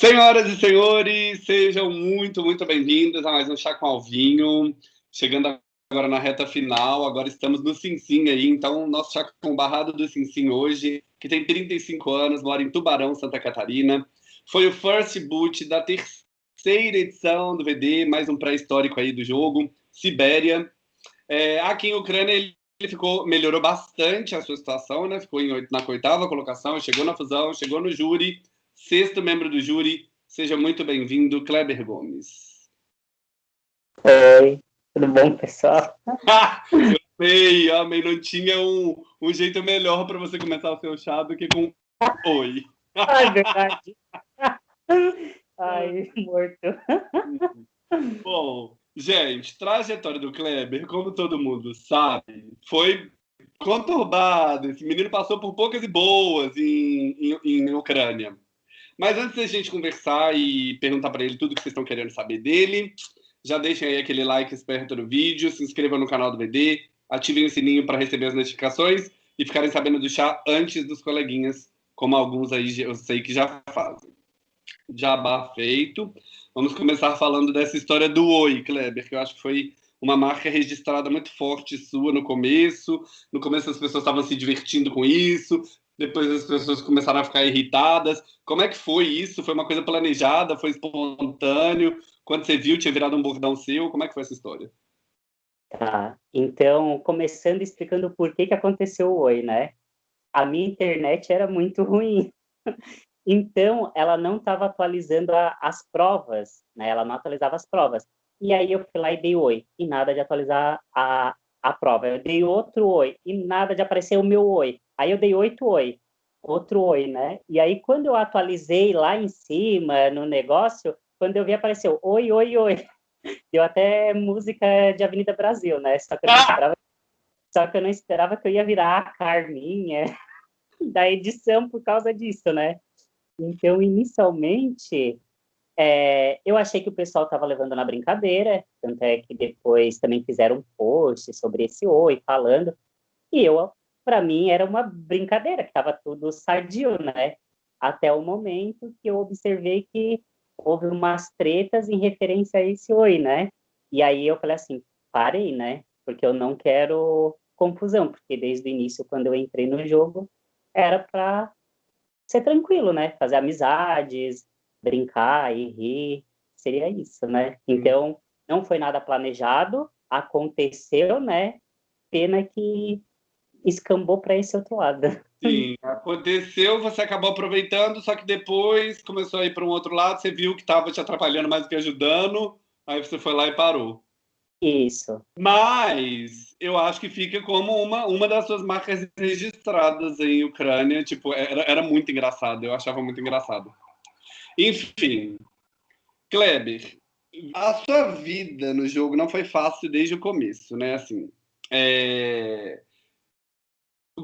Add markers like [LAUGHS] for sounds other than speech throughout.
Senhoras e senhores, sejam muito, muito bem-vindos a mais um Chá com Alvinho. Chegando agora na reta final, agora estamos no Sim aí, então nosso Chá com Barrado do Sim hoje, que tem 35 anos, mora em Tubarão, Santa Catarina. Foi o first boot da terceira edição do VD, mais um pré-histórico aí do jogo, Sibéria. É, aqui em Ucrânia ele ficou, melhorou bastante a sua situação, né? Ficou em, na oitava colocação, chegou na fusão, chegou no júri, Sexto membro do júri, seja muito bem-vindo, Kleber Gomes. Oi, tudo bom, pessoal? [LAUGHS] amei, amei. Não tinha um, um jeito melhor para você começar o seu chá do que com oi. Ai, [LAUGHS] verdade. Ai, morto. [LAUGHS] Bom, gente, trajetória do Kleber, como todo mundo sabe, foi conturbada. Esse menino passou por poucas e boas em, em, em Ucrânia. Mas antes da gente conversar e perguntar para ele tudo que vocês estão querendo saber dele, já deixem aí aquele like esperto no vídeo, se inscrevam no canal do VD, ativem o sininho para receber as notificações e ficarem sabendo do chá antes dos coleguinhas, como alguns aí eu sei que já fazem. Jabá feito. Vamos começar falando dessa história do Oi, Kleber, que eu acho que foi uma marca registrada muito forte sua no começo. No começo as pessoas estavam se divertindo com isso, depois as pessoas começaram a ficar irritadas. Como é que foi isso? Foi uma coisa planejada? Foi espontâneo? Quando você viu, tinha virado um bordão seu? Como é que foi essa história? Tá, então, começando explicando por que, que aconteceu o Oi, né? A minha internet era muito ruim. [LAUGHS] Então, ela não estava atualizando a, as provas, né? Ela não atualizava as provas. E aí eu fui lá e dei oi, e nada de atualizar a, a prova. Eu dei outro oi, e nada de aparecer o meu oi. Aí eu dei oito oi, outro oi, né? E aí quando eu atualizei lá em cima no negócio, quando eu vi apareceu oi, oi, oi. [LAUGHS] Deu até música de Avenida Brasil, né? Só que eu não ah! esperava, só que eu, não esperava que eu ia virar a Carminha [LAUGHS] da edição por causa disso, né? Então, inicialmente, é, eu achei que o pessoal estava levando na brincadeira, tanto é que depois também fizeram um post sobre esse oi, falando, e eu para mim era uma brincadeira, que estava tudo sadio, né? Até o momento que eu observei que houve umas tretas em referência a esse oi, né? E aí eu falei assim, parei, né? Porque eu não quero confusão, porque desde o início, quando eu entrei no jogo, era para ser tranquilo, né? Fazer amizades, brincar e rir, seria isso, né? Então, não foi nada planejado, aconteceu, né? Pena que escambou para esse outro lado. Sim, aconteceu, você acabou aproveitando, só que depois começou a ir para um outro lado, você viu que estava te atrapalhando mais do que ajudando, aí você foi lá e parou. Isso. Mas eu acho que fica como uma, uma das suas marcas registradas em Ucrânia. Tipo, era, era muito engraçado, eu achava muito engraçado. Enfim, Kleber, a sua vida no jogo não foi fácil desde o começo, né? Assim, é...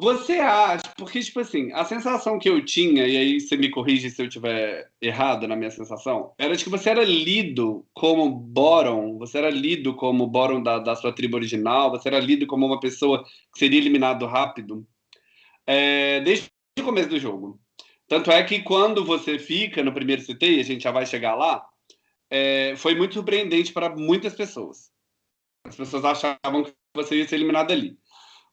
Você acha, porque, tipo assim, a sensação que eu tinha, e aí você me corrige se eu tiver errado na minha sensação, era de que você era lido como Boron, você era lido como Boron da, da sua tribo original, você era lido como uma pessoa que seria eliminado rápido, é, desde o começo do jogo. Tanto é que quando você fica no primeiro CT, e a gente já vai chegar lá, é, foi muito surpreendente para muitas pessoas. As pessoas achavam que você ia ser eliminado ali.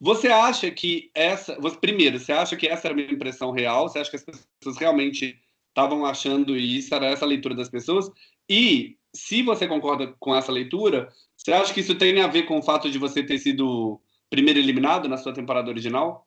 Você acha que essa. Você, primeiro, você acha que essa era uma impressão real? Você acha que as pessoas realmente estavam achando isso? Era essa a leitura das pessoas? E, se você concorda com essa leitura, você acha que isso tem a ver com o fato de você ter sido primeiro eliminado na sua temporada original?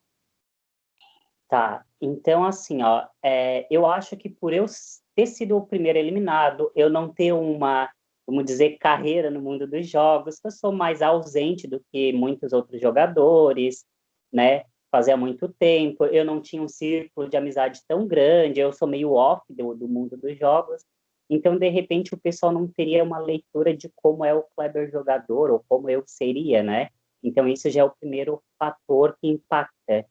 Tá, então assim, ó, é, eu acho que por eu ter sido o primeiro eliminado, eu não ter uma vamos dizer, carreira no mundo dos jogos, eu sou mais ausente do que muitos outros jogadores, né? Fazia muito tempo, eu não tinha um círculo de amizade tão grande, eu sou meio off do, do mundo dos jogos, então, de repente, o pessoal não teria uma leitura de como é o Kleber jogador, ou como eu seria, né? Então, isso já é o primeiro fator que impacta.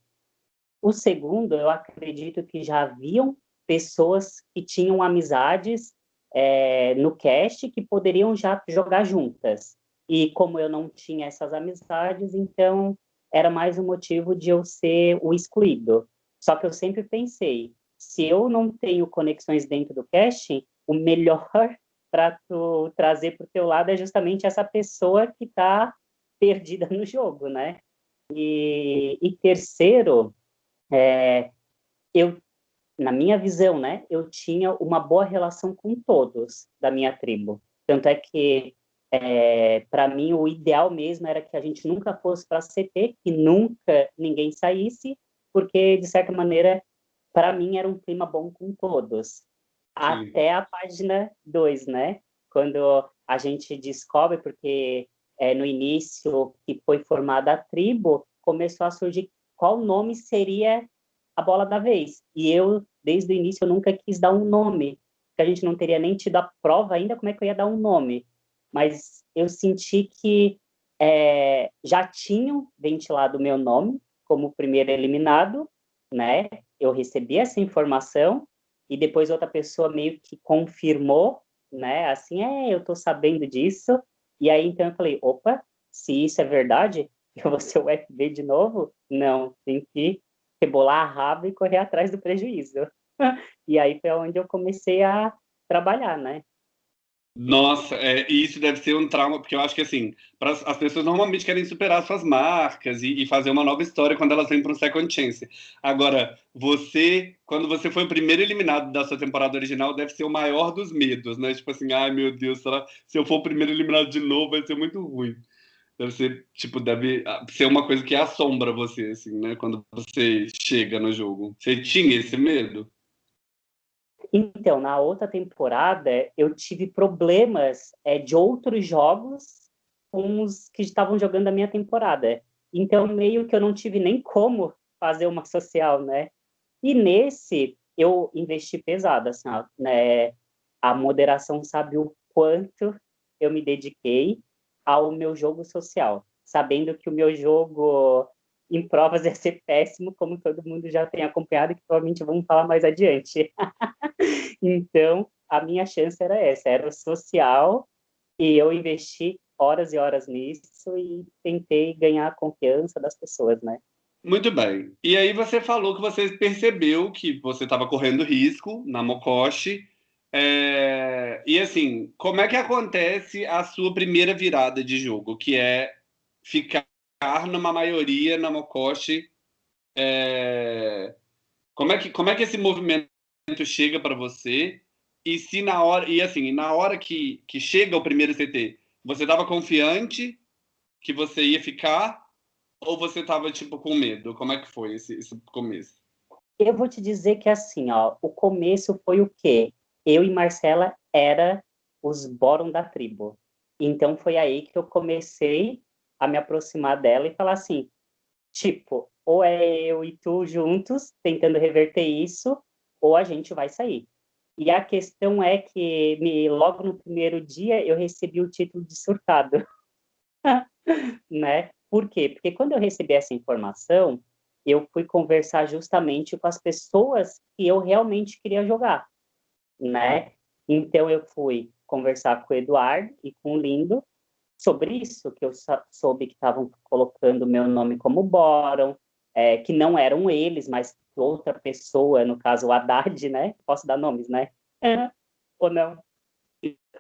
O segundo, eu acredito que já haviam pessoas que tinham amizades é, no cast que poderiam já jogar juntas. E como eu não tinha essas amizades, então era mais um motivo de eu ser o excluído. Só que eu sempre pensei, se eu não tenho conexões dentro do cast, o melhor [LAUGHS] para tu trazer para o teu lado é justamente essa pessoa que está perdida no jogo, né? E, e terceiro, é, eu, na minha visão, né, eu tinha uma boa relação com todos da minha tribo. Tanto é que, é, para mim, o ideal mesmo era que a gente nunca fosse para CT, que nunca ninguém saísse, porque, de certa maneira, para mim era um clima bom com todos. Sim. Até a página 2, né? Quando a gente descobre, porque é, no início que foi formada a tribo, começou a surgir qual nome seria a bola da vez. E eu, desde o início, eu nunca quis dar um nome, porque a gente não teria nem tido a prova ainda como é que eu ia dar um nome. Mas eu senti que é, já tinham ventilado o meu nome como primeiro eliminado, né? Eu recebi essa informação e depois outra pessoa meio que confirmou, né? Assim, é, eu tô sabendo disso. E aí então eu falei, opa, se isso é verdade, [LAUGHS] eu vou ser o FB de novo? Não, tem que rebolar a raba e correr atrás do prejuízo. [LAUGHS] e aí foi onde eu comecei a trabalhar, né? Nossa, é, isso deve ser um trauma, porque eu acho que assim, as pessoas normalmente querem superar suas marcas e, e fazer uma nova história quando elas vêm para um second chance. Agora, você, quando você foi o primeiro eliminado da sua temporada original, deve ser o maior dos medos, né? Tipo assim, ai meu Deus, será, se eu for o primeiro eliminado de novo, vai ser muito ruim. Deve ser, tipo, deve ser uma coisa que assombra você, assim, né? Quando você chega no jogo. Você tinha esse medo? Então, na outra temporada, eu tive problemas é, de outros jogos com os que estavam jogando a minha temporada. Então, meio que eu não tive nem como fazer uma social, né? E nesse, eu investi pesado, assim, ó, né? A moderação sabe o quanto eu me dediquei ao meu jogo social, sabendo que o meu jogo em provas ia ser péssimo, como todo mundo já tem acompanhado, que provavelmente vamos falar mais adiante. [LAUGHS] então, a minha chance era essa, era o social, e eu investi horas e horas nisso e tentei ganhar a confiança das pessoas, né? Muito bem. E aí você falou que você percebeu que você estava correndo risco na Mokoshi. É... E assim, como é que acontece a sua primeira virada de jogo, que é ficar numa maioria na Mokoshi. É... Como, é que, como é que esse movimento chega para você? E se na hora, e assim, na hora que, que chega o primeiro CT, você estava confiante que você ia ficar? Ou você estava tipo com medo? Como é que foi esse, esse começo? Eu vou te dizer que assim, ó, o começo foi o quê? Eu e Marcela era os bórum da tribo. Então foi aí que eu comecei a me aproximar dela e falar assim, tipo, ou é eu e tu juntos tentando reverter isso, ou a gente vai sair. E a questão é que me, logo no primeiro dia eu recebi o título de surtado, [LAUGHS] né? Por quê? Porque quando eu recebi essa informação, eu fui conversar justamente com as pessoas que eu realmente queria jogar, né? Então eu fui conversar com o Eduardo e com o Lindo sobre isso, que eu soube que estavam colocando meu nome como Boron, é, que não eram eles, mas outra pessoa, no caso o Haddad, né? Posso dar nomes, né? É. Ou não?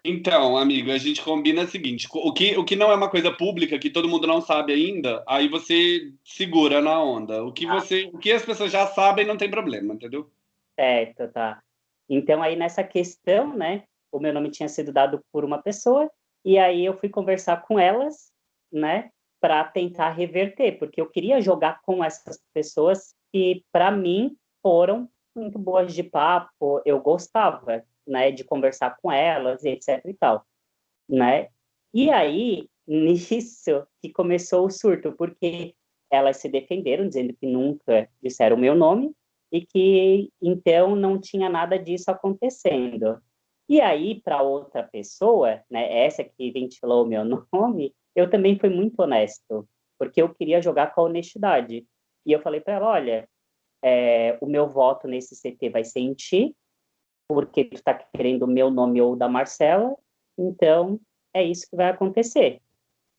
Então, amigo, a gente combina o seguinte: o que, o que não é uma coisa pública, que todo mundo não sabe ainda, aí você segura na onda. O que, ah. você, o que as pessoas já sabem não tem problema, entendeu? Certo, tá. Então, aí nessa questão, né? O meu nome tinha sido dado por uma pessoa e aí eu fui conversar com elas, né, para tentar reverter, porque eu queria jogar com essas pessoas que, para mim, foram muito boas de papo, eu gostava, né, de conversar com elas, etc e tal, né? E aí, [LAUGHS] nisso que começou o surto, porque elas se defenderam, dizendo que nunca disseram o meu nome, e que, então, não tinha nada disso acontecendo. E aí, para outra pessoa, né, essa que ventilou o meu [LAUGHS] nome, eu também fui muito honesto, porque eu queria jogar com a honestidade. E eu falei para ela, olha, é, o meu voto nesse CT vai ser em ti, porque tu está querendo o meu nome ou da Marcela, então é isso que vai acontecer.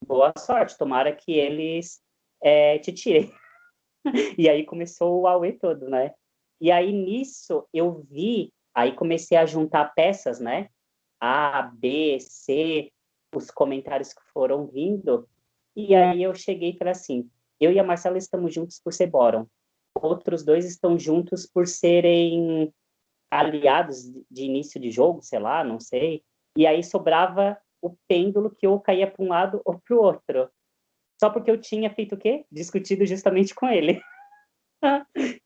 Boa sorte, tomara que eles é, te tirem. [LAUGHS] e aí começou o Aue todo, né? E aí nisso eu vi Aí comecei a juntar peças, né? A, B, C, os comentários que foram vindo. E aí eu cheguei para assim, eu e a Marcela estamos juntos por ser Boron. Outros dois estão juntos por serem aliados de início de jogo, sei lá, não sei. E aí sobrava o pêndulo que ou caía para um lado ou para o outro. Só porque eu tinha feito o quê? Discutido justamente com ele. [LAUGHS]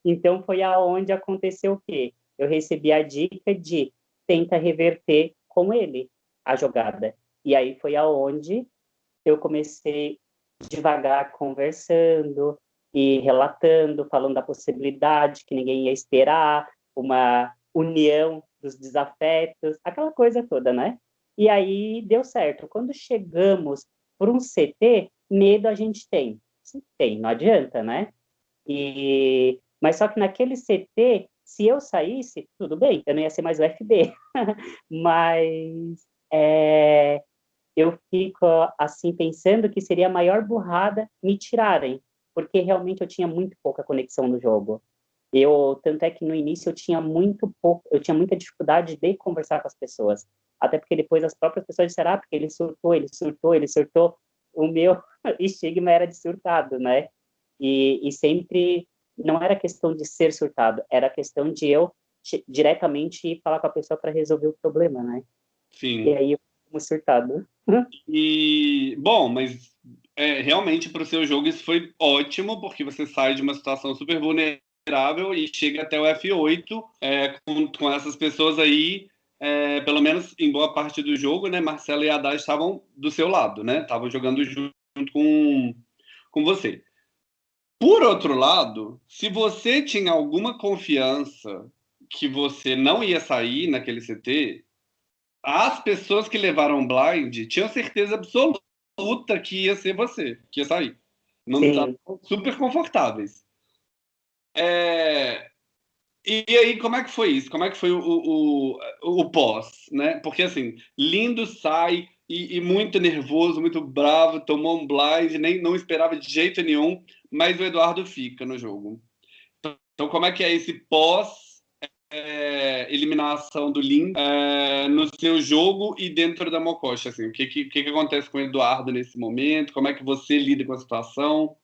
então foi aonde aconteceu o quê? Eu recebi a dica de tenta reverter com ele a jogada. E aí foi aonde eu comecei devagar conversando e relatando, falando da possibilidade que ninguém ia esperar, uma união dos desafetos, aquela coisa toda, né? E aí deu certo. Quando chegamos por um CT, medo a gente tem. Tem, não adianta, né? E... Mas só que naquele CT, se eu saísse, tudo bem, eu não ia ser mais o FB. [LAUGHS] Mas é, eu fico assim pensando que seria a maior burrada me tirarem, porque realmente eu tinha muito pouca conexão no jogo. Eu tanto é que no início eu tinha muito pouco, eu tinha muita dificuldade de conversar com as pessoas, até porque depois as próprias pessoas disseram, ah, porque ele surtou, ele surtou, ele surtou. O meu [LAUGHS] estigma era de surtado, né? E, e sempre não era questão de ser surtado, era questão de eu diretamente ir falar com a pessoa para resolver o problema, né? Sim. E aí eu fui surtado. [LAUGHS] E, bom, mas é, realmente para o seu jogo isso foi ótimo, porque você sai de uma situação super vulnerável e chega até o F8 é, com, com essas pessoas aí, é, pelo menos em boa parte do jogo, né? Marcelo e Haddad estavam do seu lado, né? Estavam jogando junto com, com você. Por outro lado, se você tinha alguma confiança que você não ia sair naquele CT, as pessoas que levaram blind tinham certeza absoluta que ia ser você, que ia sair. Não estavam super confortáveis. É... E aí, como é que foi isso? Como é que foi o, o, o pós, né? Porque, assim, lindo sai e, e, muito nervoso, muito bravo, tomou um blind, nem não esperava de jeito nenhum, mas o Eduardo fica no jogo. Então, como é que é esse pós é, eliminação do Lin é, no seu jogo e dentro da Mokoshi? Assim, o que, que, que acontece com o Eduardo nesse momento? Como é que você lida com a situação?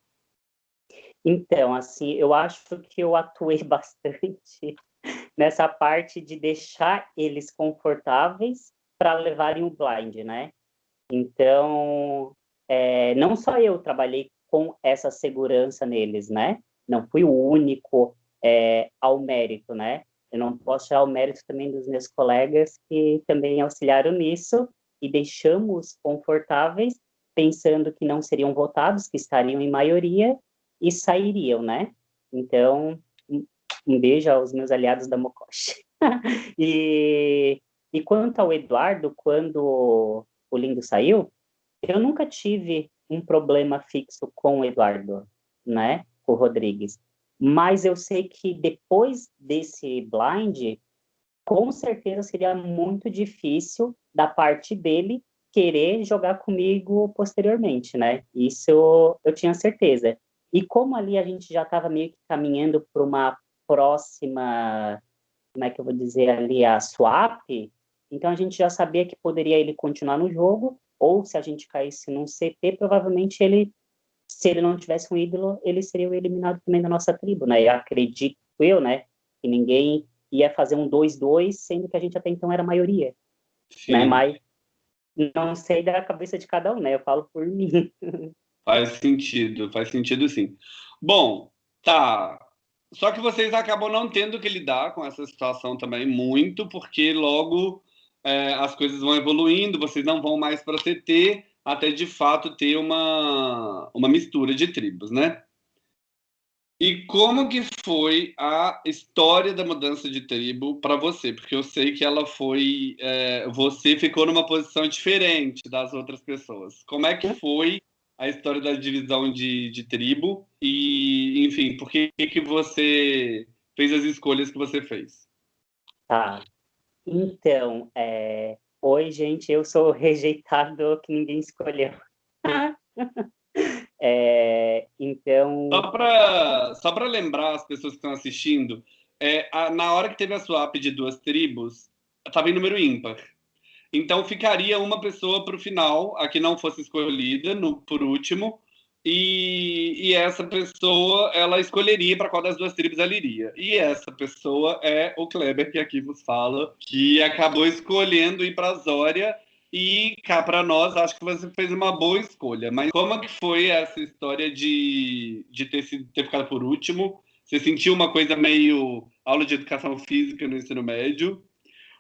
Então, assim, eu acho que eu atuei [LAUGHS] bastante nessa parte de deixar eles confortáveis para levarem o blind, né? Então, é, não só eu trabalhei com essa segurança neles, né? Não fui o único é, ao mérito, né? Eu não posso tirar o mérito também dos meus colegas que também auxiliaram nisso e deixamos confortáveis, pensando que não seriam votados, que estariam em maioria e sairiam, né? Então, um beijo aos meus aliados da Mokoshi. [LAUGHS] e, e quanto ao Eduardo, quando o Lindo saiu, eu nunca tive um problema fixo com o Eduardo, né? Com o Rodrigues. Mas eu sei que depois desse blind, com certeza seria muito difícil da parte dele querer jogar comigo posteriormente, né? Isso eu, eu tinha certeza. E como ali a gente já estava meio que caminhando para uma próxima, como é que eu vou dizer ali, a swap, então a gente já sabia que poderia ele continuar no jogo, ou se a gente caísse num CT, provavelmente ele se ele não tivesse um ídolo, ele seria eliminado também da nossa tribo, né? Eu acredito eu, né, que ninguém ia fazer um 2-2, sendo que a gente até então era maioria, Sim. né? Mas não sei da cabeça de cada um, né? Eu falo por [LAUGHS] mim. Faz sentido, faz sentido sim. Bom, tá. Só que vocês acabam não tendo que lidar com essa situação também muito, porque logo é, as coisas vão evoluindo, vocês não vão mais para CT, até de fato ter uma, uma mistura de tribos, né? E como que foi a história da mudança de tribo para você? Porque eu sei que ela foi, é, você ficou numa posição diferente das outras pessoas. Como é que foi a história da divisão de, de tribo e, enfim, por que que você fez as escolhas que você fez? Tá. Então, é, Oi, gente, eu sou [LAUGHS] rejeitado que ninguém escolheu. [LAUGHS] é, então. Só para só lembrar as pessoas que estão assistindo, é, a, na hora que teve a swap de duas tribos, estava em número ímpar. Então ficaria uma pessoa para o final, a que não fosse escolhida, no, por último, e, e, essa pessoa ela escolheria para qual das duas tribos ela iria. E essa pessoa é o Kleber, que aqui vos fala, que acabou escolhendo ir para Zória. E cá para nós, acho que você fez uma boa escolha. Mas como que foi essa história de, de ter, sido, ter ficado por último? Você sentiu uma coisa meio aula de educação física no ensino médio?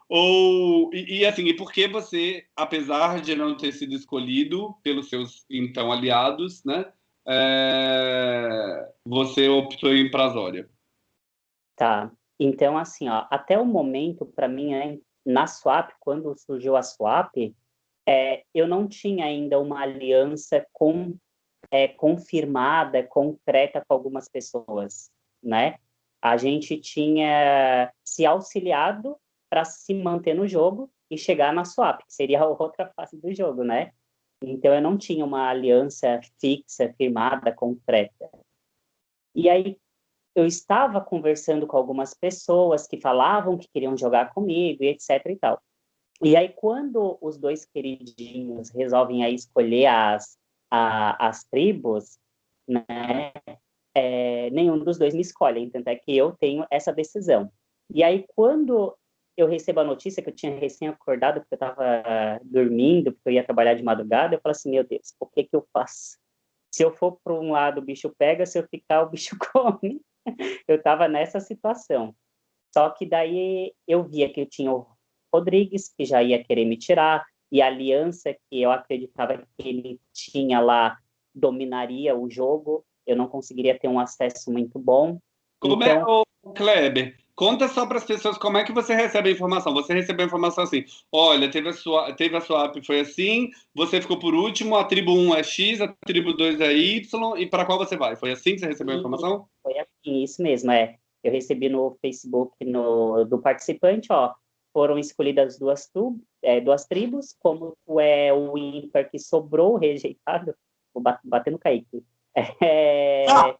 Ou, e, e, assim, e por que você, apesar de não ter sido escolhido pelos seus então aliados, né, é, você optou em Prazória? Tá. Então, assim, ó, até o momento, para mim, é, na Swap, quando surgiu a Swap, é, eu não tinha ainda uma aliança com, é, confirmada, concreta com algumas pessoas, né? A gente tinha se auxiliado para se manter no jogo e chegar na swap, que seria [LAUGHS] a outra fase do jogo, né? Então eu não tinha uma aliança fixa, firmada, concreta. E aí eu estava conversando com algumas pessoas que falavam que queriam jogar comigo e etc e tal. E aí quando os dois queridinhos resolvem aí escolher as, a, as tribos, né? É, nenhum dos dois me escolhe, tanto é que eu tenho essa decisão. E aí quando eu recebo a notícia que eu tinha recém acordado, porque eu estava dormindo, porque eu ia trabalhar de madrugada, eu falo assim, meu Deus, o que que eu faço? Se eu for para um lado, o bicho pega, se eu ficar, o bicho [LAUGHS] come. eu estava nessa situação. Só que daí eu via que eu tinha o Rodrigues, que já ia querer me tirar, e a aliança que eu acreditava que ele tinha lá dominaria o jogo, eu não conseguiria ter um acesso muito bom. Como é então... é o Kleber? Conta só para as pessoas como é que você recebe a informação. Você recebeu a informação assim: olha, teve a sua, teve a sua app, foi assim, você ficou por último, a tribo 1 é X, a tribo 2 é Y, e para qual você vai? Foi assim que você recebeu a informação? Foi assim, isso mesmo, é. Eu recebi no Facebook no, do participante, ó, foram escolhidas duas, tu, é, duas tribos, como tu é o ímpar que sobrou rejeitado, vou bater no Kaique. [LAUGHS] É, ah!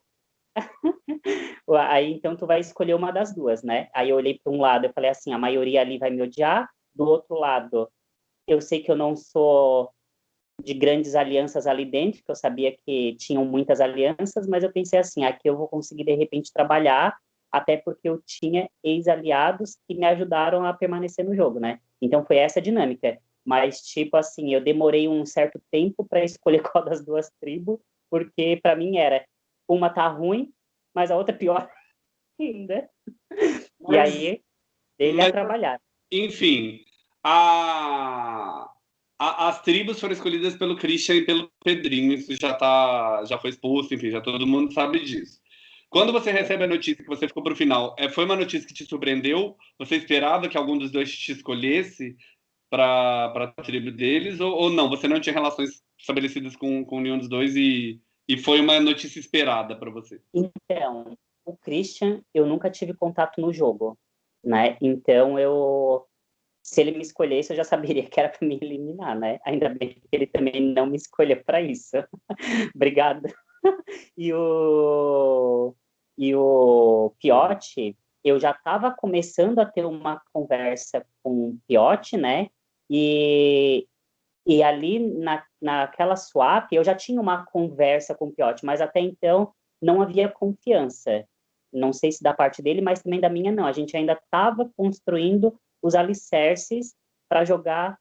[LAUGHS] Aí então tu vai escolher uma das duas, né? Aí eu olhei para um lado, eu falei assim, a maioria ali vai me odiar. Do outro lado, eu sei que eu não sou de grandes alianças ali dentro, que eu sabia que tinham muitas alianças, mas eu pensei assim, aqui eu vou conseguir de repente trabalhar, até porque eu tinha ex-aliados que me ajudaram a permanecer no jogo, né? Então foi essa dinâmica. Mas tipo assim, eu demorei um certo tempo para escolher [LAUGHS] qual das duas tribos, porque para mim era uma tá ruim, mas a outra é pior [LAUGHS] ainda. Mas, e aí, ele mas, a trabalhar. Enfim, a, a, as tribos foram escolhidas pelo Christian e pelo Pedrinho, isso já, tá, já foi exposto, enfim, já todo mundo sabe disso. Quando você recebe a notícia que você ficou para o final, é, foi uma notícia que te surpreendeu? Você esperava que algum dos dois te escolhesse para a tribo deles? Ou, ou, não? Você não tinha relações estabelecidas com, com nenhum dos dois e e foi uma notícia esperada para você? Então, o Christian, eu nunca tive contato no jogo, né? Então, eu se ele me escolhesse, eu já saberia que era para me eliminar, né? Ainda bem que ele também não me escolheu para isso. [LAUGHS] Obrigado. [LAUGHS] e o e o Piotti, eu já estava começando a ter uma conversa com o Piotti, né? E e ali, na, naquela swap, eu já tinha uma conversa com o Piotti, mas até então não havia confiança. Não sei se da parte dele, mas também da minha não. A gente ainda estava construindo os alicerces para jogar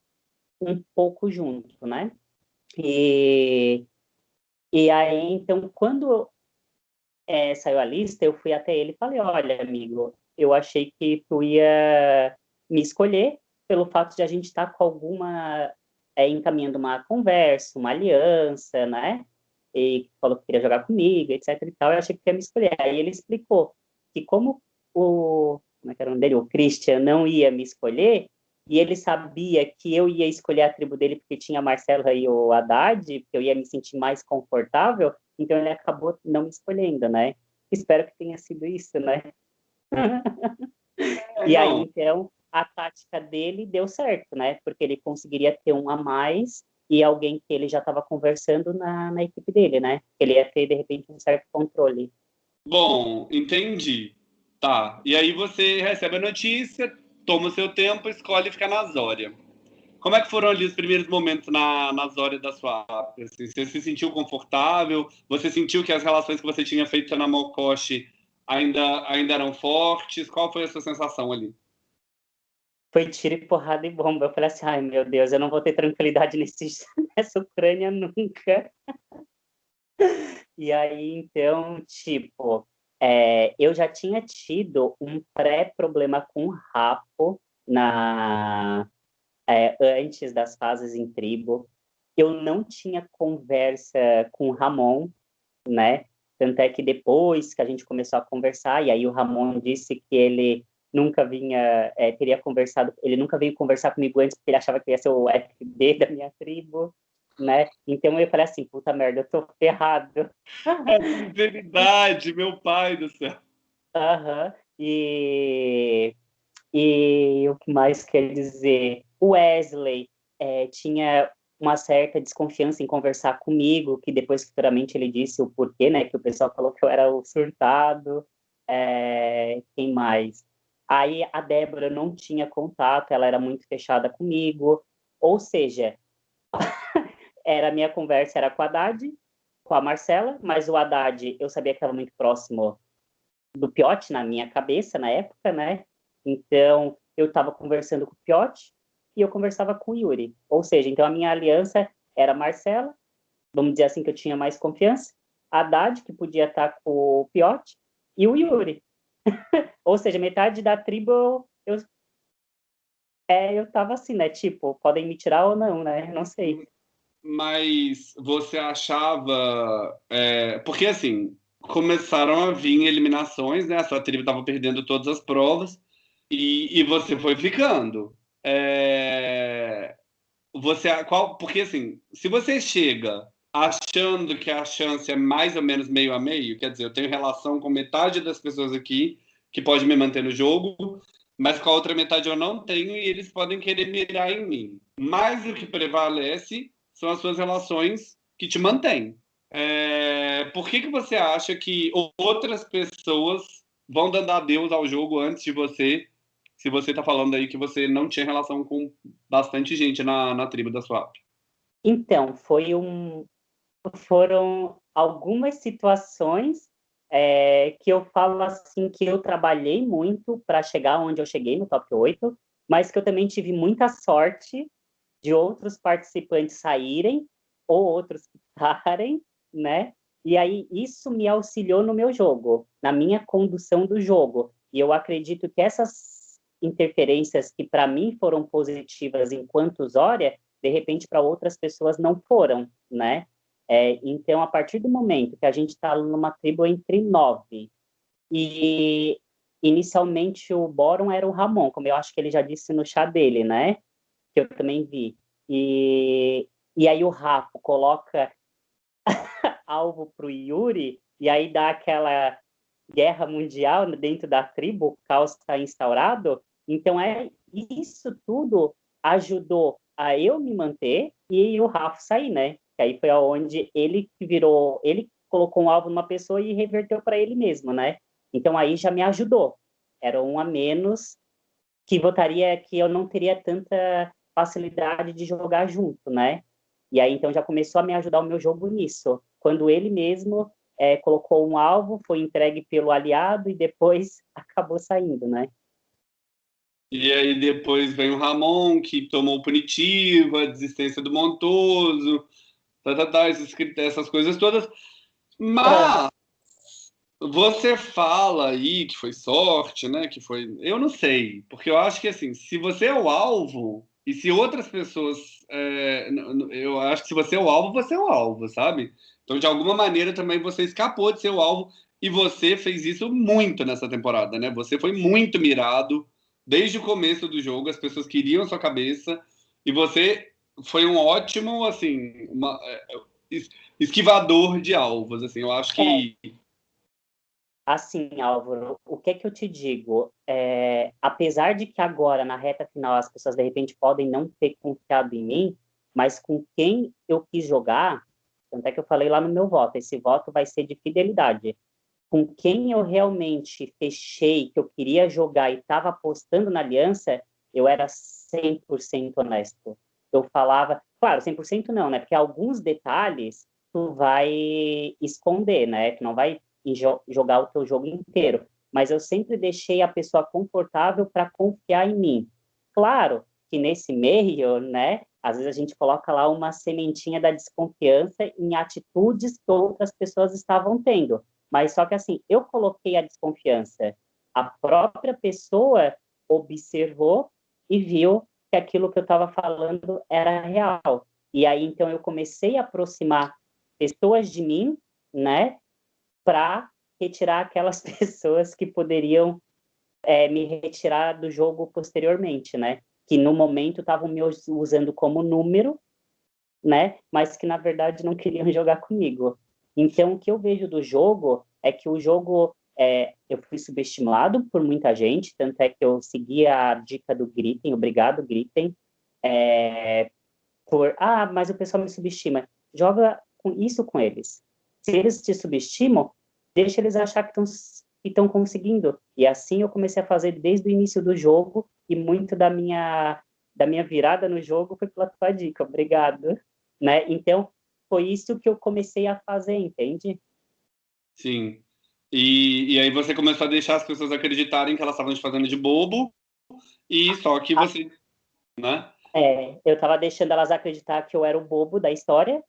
um pouco junto, né? E, e aí, então, quando é, saiu a lista, eu fui até ele e falei, olha, amigo, eu achei que tu ia me escolher pelo fato de a gente estar tá com alguma é, encaminhando uma conversa, uma aliança, né? E falou que queria jogar comigo, etc e tal, eu achei que ia me escolher. Aí ele explicou que como o, como é que era o nome dele? O Christian não ia me escolher, e ele sabia que eu ia escolher a tribo dele porque tinha Marcelo e o Haddad, que eu ia me sentir mais confortável, então ele acabou não me escolhendo, né? Espero que tenha sido isso, né? [LAUGHS] É, e aí, então, a tática dele deu certo, né? Porque ele conseguiria ter um a mais e alguém que ele já estava conversando na, na equipe dele, né? Ele ia ter, de repente, um certo controle. Bom, entendi. Tá. E aí você recebe a notícia, toma o seu tempo, escolhe ficar na Zória. Como é que foram ali os primeiros momentos na, na Zória da sua assim, Você se sentiu confortável? Você sentiu que as relações que você tinha feito na Mokoshi ainda, ainda eram fortes? Qual foi a sua sensação ali? Foi tiro e porrada e bomba. Eu falei assim, ai meu Deus, eu não vou ter tranquilidade [LAUGHS] nesse, nessa Ucrânia nunca. e aí, então, tipo, é, eu já tinha tido um pré-problema com rapo na, é, antes das fases em tribo. Eu não tinha conversa com o Ramon, né? Tanto é que depois que a gente começou a conversar, e aí o Ramon disse que ele nunca vinha, é, teria conversado, ele nunca veio conversar comigo antes porque ele achava que ia ser o FB [LAUGHS] da minha tribo, né? Então eu falei assim, puta merda, eu tô ferrado. [LAUGHS] É verdade, meu pai do céu. Aham, uhum. e, e o que mais quer dizer? O Wesley é, tinha uma certa desconfiança em conversar comigo, que depois futuramente ele disse o porquê, né? Que o pessoal falou que eu era o surtado. É, quem mais? Aí a Débora não tinha contato, ela era muito fechada comigo. Ou seja, [LAUGHS] era a minha conversa era com a Haddad, com a Marcela, mas o Haddad eu sabia que era muito próximo do Piote na minha cabeça na época, né? Então eu estava conversando com o Piote, e eu conversava com o Yuri. Ou seja, então a minha aliança era Marcela, vamos dizer assim que eu tinha mais confiança, a Haddad, que podia estar com o Piote, e o Yuri. [LAUGHS] Ou seja, metade da tribo eu, é, eu tava assim, né? Tipo, podem me tirar ou não, né? Não sei. Mas você achava. É, porque assim, começaram a vir eliminações, né? Sua tribo estava perdendo todas as provas e, e você foi ficando. É... Você, qual, porque assim, se você chega achando que a chance é mais ou menos meio a meio, quer dizer, eu tenho relação com metade das pessoas aqui que pode me manter no jogo, mas com a outra metade eu não tenho e eles podem querer mirar em mim. Mas o que prevalece são as suas relações que te mantêm. É... Por que, que você acha que outras pessoas vão dando adeus ao jogo antes de você se você está falando aí que você não tinha relação com bastante gente na, na tribo da Swap. Então, foi um, foram algumas situações é, que eu falo assim que eu trabalhei muito para chegar onde eu cheguei no top 8, mas que eu também tive muita sorte de outros participantes saírem ou outros [LAUGHS] ficarem, né? E aí isso me auxiliou no meu jogo, na minha condução do jogo. E eu acredito que essas interferências que para mim foram positivas enquanto Zória, de repente para outras pessoas não foram, né? É, então, a partir do momento que a gente está numa tribo entre nove, e inicialmente o Boron era o Ramon, como eu acho que ele já disse no chá dele, né? Que eu também vi. E, e aí o Rafa coloca [LAUGHS] alvo para o Yuri, e aí dá aquela guerra mundial dentro da tribo, o caos está instaurado, então, é isso tudo ajudou a eu me manter e o Rafa sair, né? Que aí foi aonde ele virou, ele colocou um alvo numa pessoa e reverteu para ele mesmo, né? Então aí já me ajudou. Era um a menos que votaria que eu não teria tanta facilidade de jogar junto, né? E aí então já começou a me ajudar o meu jogo nisso. Quando ele mesmo é, colocou um alvo, foi entregue pelo aliado e depois [LAUGHS] acabou saindo, né? E aí depois vem o Ramon, que tomou punitivo, a desistência do Montoso, tá, tá, tá, essas coisas todas. Mas você fala aí que foi sorte, né? Que foi. Eu não sei, porque eu acho que assim, se você é o alvo, e se outras pessoas. É, eu acho que se você é o alvo, você é o alvo, sabe? Então, de alguma maneira, também você escapou de ser o alvo. E você fez isso muito nessa temporada, né? Você foi muito mirado desde o começo do jogo, as pessoas queriam sua cabeça e você foi um ótimo, assim, uma, é, esquivador de alvos, assim, eu acho que... É. Assim, Álvaro, o que é que eu te digo? É, apesar de que agora, na reta final, as pessoas, de repente, podem não ter confiado em mim, mas com quem eu quis jogar, tanto é que eu falei lá no meu voto, esse voto vai ser de fidelidade. com quem eu realmente fechei, que eu queria jogar e estava apostando na aliança, eu era 100% honesto. Eu falava, claro, 100% não, né? Porque alguns detalhes tu vai esconder, né? Tu não vai jogar o teu jogo inteiro. Mas eu sempre deixei a pessoa confortável para confiar em mim. Claro que nesse meio, né? Às vezes a gente coloca lá uma sementinha da desconfiança em atitudes que outras pessoas estavam tendo. Mas só que assim, eu coloquei a desconfiança. A própria pessoa observou e viu que aquilo que eu estava falando era real. E aí então eu comecei a aproximar pessoas de mim, né, para retirar aquelas [LAUGHS] pessoas que poderiam é, me retirar do jogo posteriormente, né? Que no momento estavam me usando como número, né? Mas que na verdade não queriam [LAUGHS] jogar comigo. Então o que eu vejo do jogo é que o jogo é, eu fui subestimado por muita gente, tanto é que eu segui a dica do Gritem, obrigado Gritem, é, por ah, mas o pessoal me subestima. Joga com isso com eles. Se eles te subestimam, deixa eles achar que estão conseguindo. E assim eu comecei a fazer desde o início do jogo e muito da minha da minha virada no jogo foi pela tua dica. Obrigado, né? Então foi isso que eu comecei a fazer, entende? Sim. E, e aí você começou a deixar as pessoas acreditarem que elas estavam te fazendo de bobo e só que ah. você, né? É, eu estava deixando elas acreditar que eu era o bobo da história,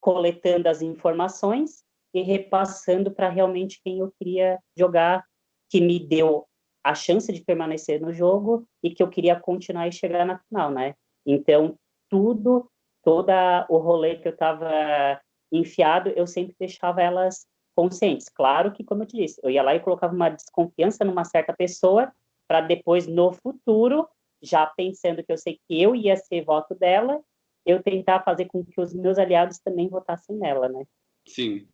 coletando as informações e repassando para realmente quem eu queria jogar, que me deu a chance de permanecer no jogo e que eu queria continuar e chegar na final, né? Então, tudo, toda o rolê que eu estava enfiado, eu sempre deixava elas conscientes. Claro que, como eu te disse, eu ia lá e colocava uma desconfiança numa certa pessoa para depois, no futuro, já pensando que eu sei que eu ia ser voto dela, eu tentar fazer com que os meus aliados também votassem nela, né? Sim.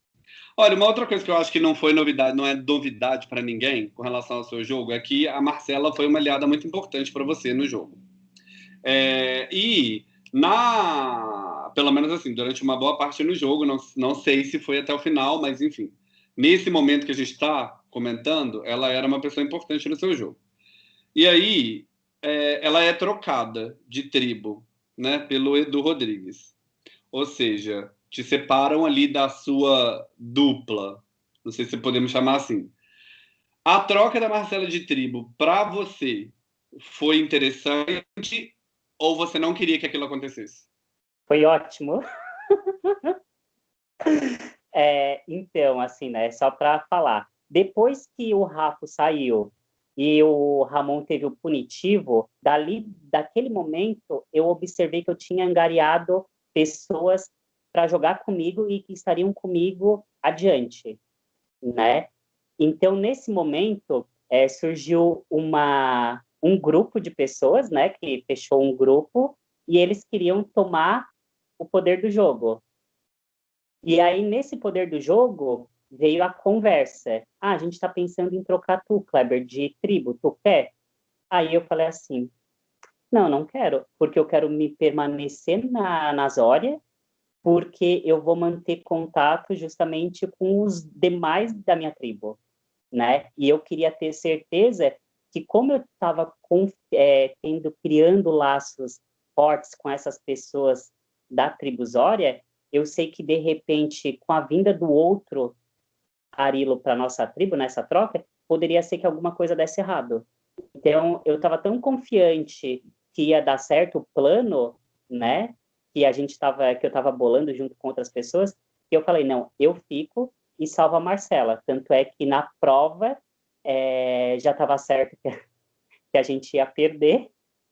Olha, uma outra coisa que eu acho que não foi novidade, não é novidade para ninguém com relação ao seu jogo, é que a Marcela foi uma aliada muito importante para você no jogo. É, e na, pelo menos assim, durante uma boa parte no jogo, não, não sei se foi até o final, mas enfim, nesse momento que a gente está comentando, ela era uma pessoa importante no seu jogo. E aí, é, ela é trocada de tribo né, pelo Edu Rodrigues. Ou seja, te separam ali da sua dupla. Não sei se podemos chamar assim. A troca da Marcela de tribo para você foi interessante ou você não queria que aquilo acontecesse? Foi ótimo. [LAUGHS] é, então, assim, né, só para falar. Depois que o Rafa saiu e o Ramon teve o punitivo, dali, daquele momento, eu observei que eu tinha angariado pessoas para jogar comigo e que estariam comigo adiante, né? Então, nesse momento, é, surgiu uma, um grupo de pessoas, né, que fechou um grupo, e eles queriam tomar o poder do jogo. E aí, nesse poder do jogo, veio a conversa. Ah, a gente está pensando em trocar tu, Kleber, de tribo, tu quer? Aí eu falei assim, não, não quero, porque eu quero me permanecer na, na Zória, porque eu vou manter contato justamente com os demais da minha tribo, né? E eu queria ter certeza que como eu estava é, tendo, criando laços fortes com essas pessoas da tribo Zória, eu sei que, de repente, com a vinda do outro Arilo para nossa tribo nessa troca, poderia ser que alguma coisa desse errado. Então, eu estava tão confiante que ia dar certo o plano, né? Que a gente estava, que eu estava bolando junto com outras pessoas, que eu falei, não, eu fico e salvo a Marcela. Tanto é que na prova é, já estava certo que, que a gente ia perder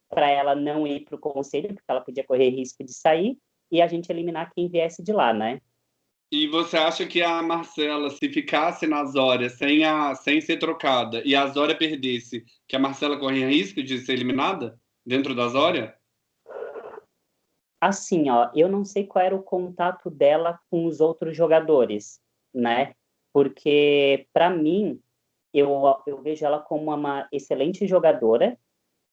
para ela não ir para o conselho, porque ela podia correr risco de sair, e a gente eliminar quem viesse de lá, né? E você acha que a Marcela, se ficasse na Zória sem, a, sem ser trocada e a Zória perdesse, que a Marcela corria risco de ser eliminada dentro da Zória? Assim, ó, eu não sei qual era o contato dela com os outros jogadores, né? Porque, para mim, eu, eu vejo ela como uma excelente jogadora,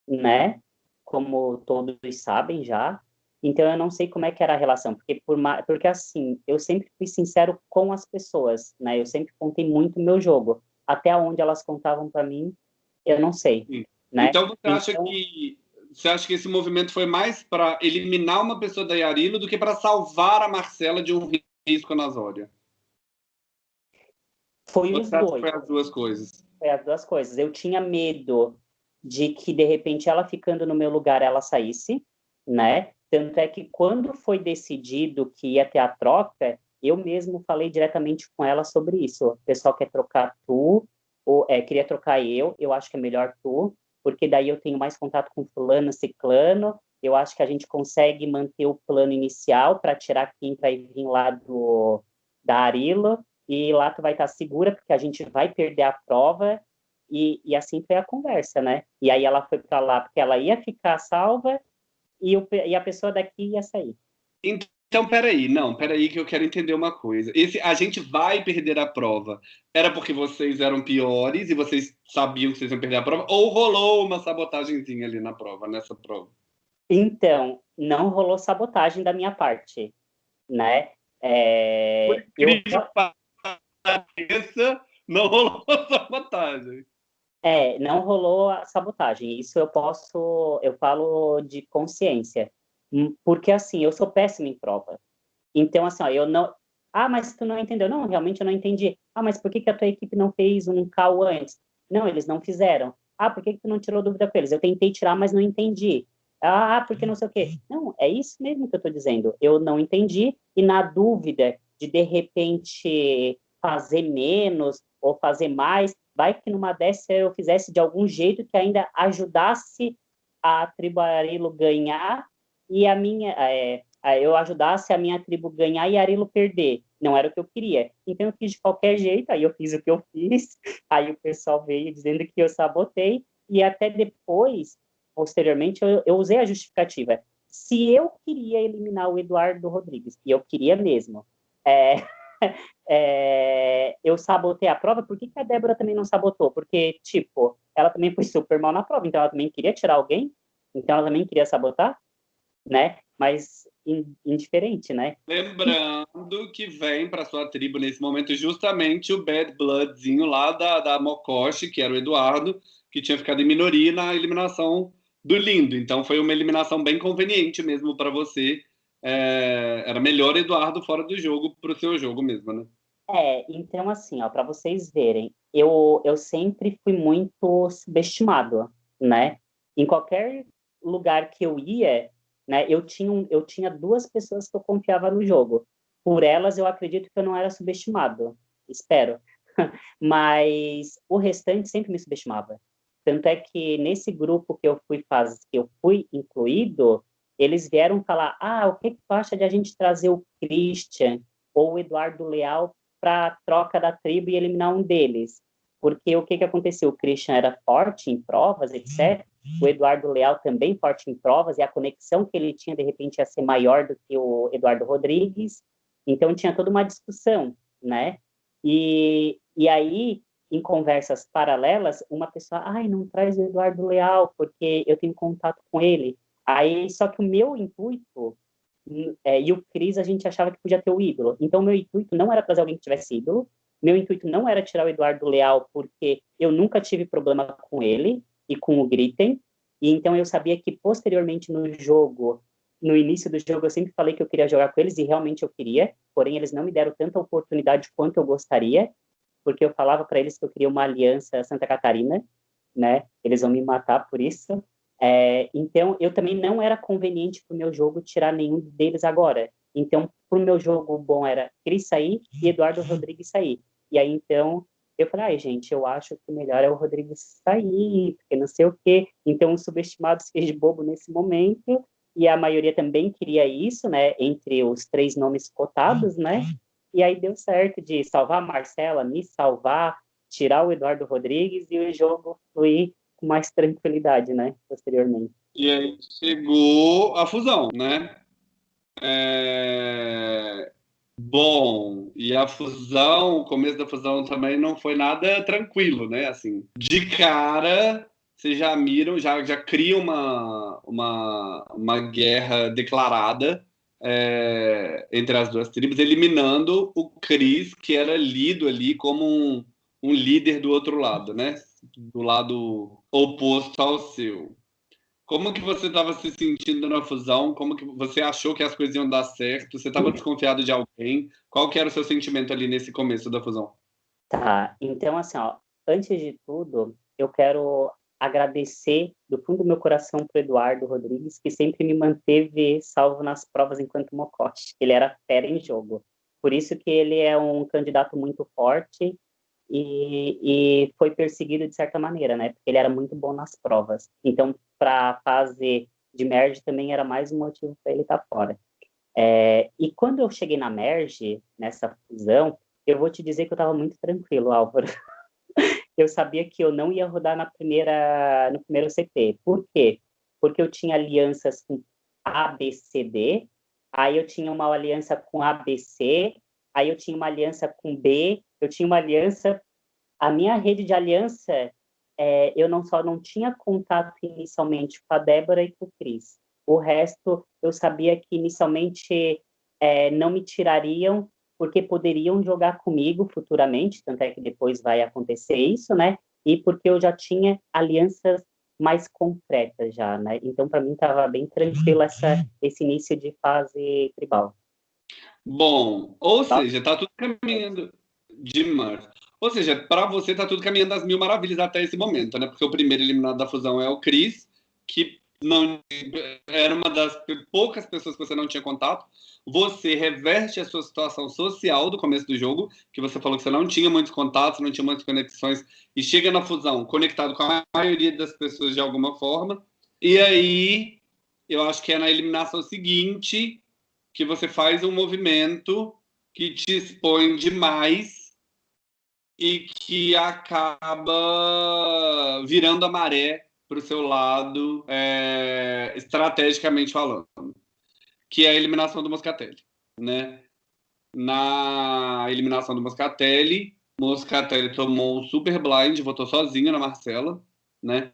né? Como todos sabem já. Então eu não sei como é que era a relação, porque por porque assim, eu sempre fui sincero com as pessoas, né? Eu sempre contei muito o meu jogo. Até onde elas contavam para mim, eu não sei, né? Então você acha então... que você acha que esse movimento foi mais para eliminar uma pessoa da Yarilo do que para salvar a Marcela de um risco na Zória? Foi os dois. Foi as duas coisas. Foi as duas coisas. Eu tinha medo de que de repente ela ficando no meu lugar ela saísse, né? Tanto é que quando foi decidido que ia ter a troca, eu mesmo falei diretamente com ela sobre isso. O pessoal quer trocar tu, ou é, queria trocar eu, eu acho que é melhor tu, porque daí eu tenho mais contato com fulano, ciclano, eu acho que a gente consegue manter o plano inicial para tirar quem vai vir lá do da Arilo, e lá tu vai estar segura, porque a gente vai perder a prova, e, e assim foi a conversa, né? E aí ela foi para lá porque ela ia ficar salva e, o, e a pessoa daqui ia sair. Então, peraí, não, peraí que eu quero entender uma coisa. Esse, a gente vai perder a prova. Era porque vocês eram piores e vocês sabiam que vocês iam perder a prova? Ou rolou uma sabotagemzinha ali na prova, nessa prova? Então, não rolou sabotagem da minha parte, né? É... Por eu... [LAUGHS] não rolou sabotagem. É, não rolou a sabotagem. Isso eu posso, eu falo de consciência. Hum, porque, assim, eu sou péssimo em prova. Então, assim, ó, eu não... Ah, mas tu não entendeu. Não, realmente eu não entendi. Ah, mas por que, que a tua equipe não fez um call antes? Não, eles não fizeram. Ah, por que, que tu não tirou dúvida com eles? Eu tentei tirar, mas não entendi. Ah, porque não sei o quê. Não, é isso mesmo que eu estou dizendo. Eu não entendi e na dúvida de, de repente, fazer menos ou fazer mais, vai que numa dessa eu fizesse de algum jeito que ainda ajudasse a tribo Arilo ganhar e a minha é, eu ajudasse a minha tribo ganhar e Arilo perder. Não era o que eu queria. Então eu fiz de qualquer jeito, aí eu fiz o que eu fiz, [LAUGHS] aí o pessoal veio dizendo que eu sabotei, e até depois, posteriormente, eu, eu usei a justificativa. Se eu queria eliminar o Eduardo Rodrigues, e eu queria mesmo, é, [LAUGHS] [LAUGHS] é, eu sabotei a prova, por que, que a Débora também não sabotou? Porque, tipo, ela também foi super mal na prova, então ela também queria tirar alguém, então ela também queria sabotar, né? Mas indiferente, né? Lembrando que vem para sua tribo nesse momento justamente o Bad Bloodzinho lá da, da Mokoshi, que era o Eduardo, que tinha ficado em minoria na eliminação do Lindo. Então foi uma eliminação bem conveniente mesmo para você é, era melhor Eduardo fora do jogo para o seu jogo mesmo, né? É, então assim, ó, para vocês verem, eu, eu sempre fui muito subestimado, né? Em qualquer lugar que eu ia, né, eu tinha, eu tinha duas pessoas que eu confiava no jogo. Por elas, eu acredito que eu não era subestimado, espero. [LAUGHS] Mas o restante sempre me subestimava. Tanto é que nesse grupo que eu fui que eu fui incluído, eles vieram falar: ah, o que, que tu acha de a gente trazer o Christian ou o Eduardo Leal para a troca da tribo e eliminar um deles? Porque o que, que aconteceu? O Christian era forte em provas, etc. O Eduardo Leal também forte em provas, e a conexão que ele tinha, de repente, ia ser maior do que o Eduardo Rodrigues. Então, tinha toda uma discussão, né? E, e aí, em conversas paralelas, uma pessoa, ai, não traz o Eduardo Leal, porque eu tenho contato com ele. Aí, só que o meu intuito, é, e o Cris, a gente achava que podia ter o ídolo. Então, meu intuito não era trazer alguém que tivesse ídolo, meu intuito não era tirar o Eduardo Leal, porque eu nunca tive problema com ele e com o Gritten, e então eu sabia que posteriormente no jogo, no início do jogo, eu sempre falei que eu queria jogar com eles, e realmente eu queria, porém eles não me deram tanta oportunidade quanto eu gostaria, porque eu falava para eles que eu queria uma aliança Santa Catarina, né? Eles vão me matar por isso, é, então, eu também não era conveniente para o meu jogo tirar nenhum deles agora. Então, para o meu jogo bom era Cris sair e Eduardo Rodrigues sair. E aí, então, eu falei, ai, gente, eu acho que o melhor é o Rodrigues sair, porque não sei o quê. Então, o subestimado se fez de bobo nesse momento, e a maioria também queria isso, né, entre os três nomes cotados, né? E aí deu certo de salvar a Marcela, me salvar, tirar o Eduardo Rodrigues e o jogo fluir com mais tranquilidade, né, posteriormente. E aí chegou a fusão, né? É... Bom, e a fusão, o começo da fusão também não foi nada tranquilo, né? Assim, de cara, vocês já miram, já, já criam uma, uma, uma guerra declarada é, entre as duas tribos, eliminando o Cris, que era lido ali como um, um líder do outro lado, né? Do lado oposto ao seu. Como que você estava se sentindo na fusão? Como que você achou que as coisas iam dar certo? Você estava desconfiado de alguém? Qual que era o seu sentimento ali nesse começo da fusão? Tá, então assim, ó, antes de tudo, eu quero agradecer do fundo do meu coração para Eduardo Rodrigues, que sempre me manteve salvo nas provas enquanto mocote. Ele era fera em jogo. Por isso que ele é um candidato muito forte e, e foi perseguido de certa maneira, né? Porque ele era muito bom nas provas. Então, para a fase de merge também era mais um motivo para ele estar tá fora. É, e quando eu cheguei na merge, nessa fusão, eu vou te dizer que eu estava muito tranquilo, Álvaro. [LAUGHS] eu sabia que eu não ia rodar na primeira, no primeiro CP. Por quê? Porque eu tinha alianças com ABCD, aí eu tinha uma aliança com ABC, aí eu tinha uma aliança com B, eu tinha uma aliança. A minha rede de aliança, é, eu não só não tinha contato inicialmente com a Débora e com o Cris. O resto, eu sabia que inicialmente é, não me tirariam porque poderiam jogar comigo futuramente, tanto é que depois vai acontecer isso, né? E porque eu já tinha alianças mais concretas já, né? Então, para mim, estava bem tranquilo essa, esse início de fase tribal. Bom, ou tá? seja, tá tudo caminhando demais. Ou seja, para você tá tudo caminhando às mil maravilhas até esse momento, né? Porque o primeiro eliminado da fusão é o Cris, que não era uma das poucas pessoas que você não tinha contato. Você reverte a sua situação social do começo do jogo, que você falou que você não tinha muitos contatos, não tinha muitas conexões, e chega na fusão conectado com a maioria das pessoas de alguma forma. E aí, eu acho que é na eliminação seguinte que você faz um movimento que te expõe demais e que acaba virando a maré para o seu lado, é, estrategicamente falando, que é a eliminação do Moscatelli, né? Na eliminação do Moscatelli, Moscatelli tomou um super blind, votou sozinho na Marcela, né?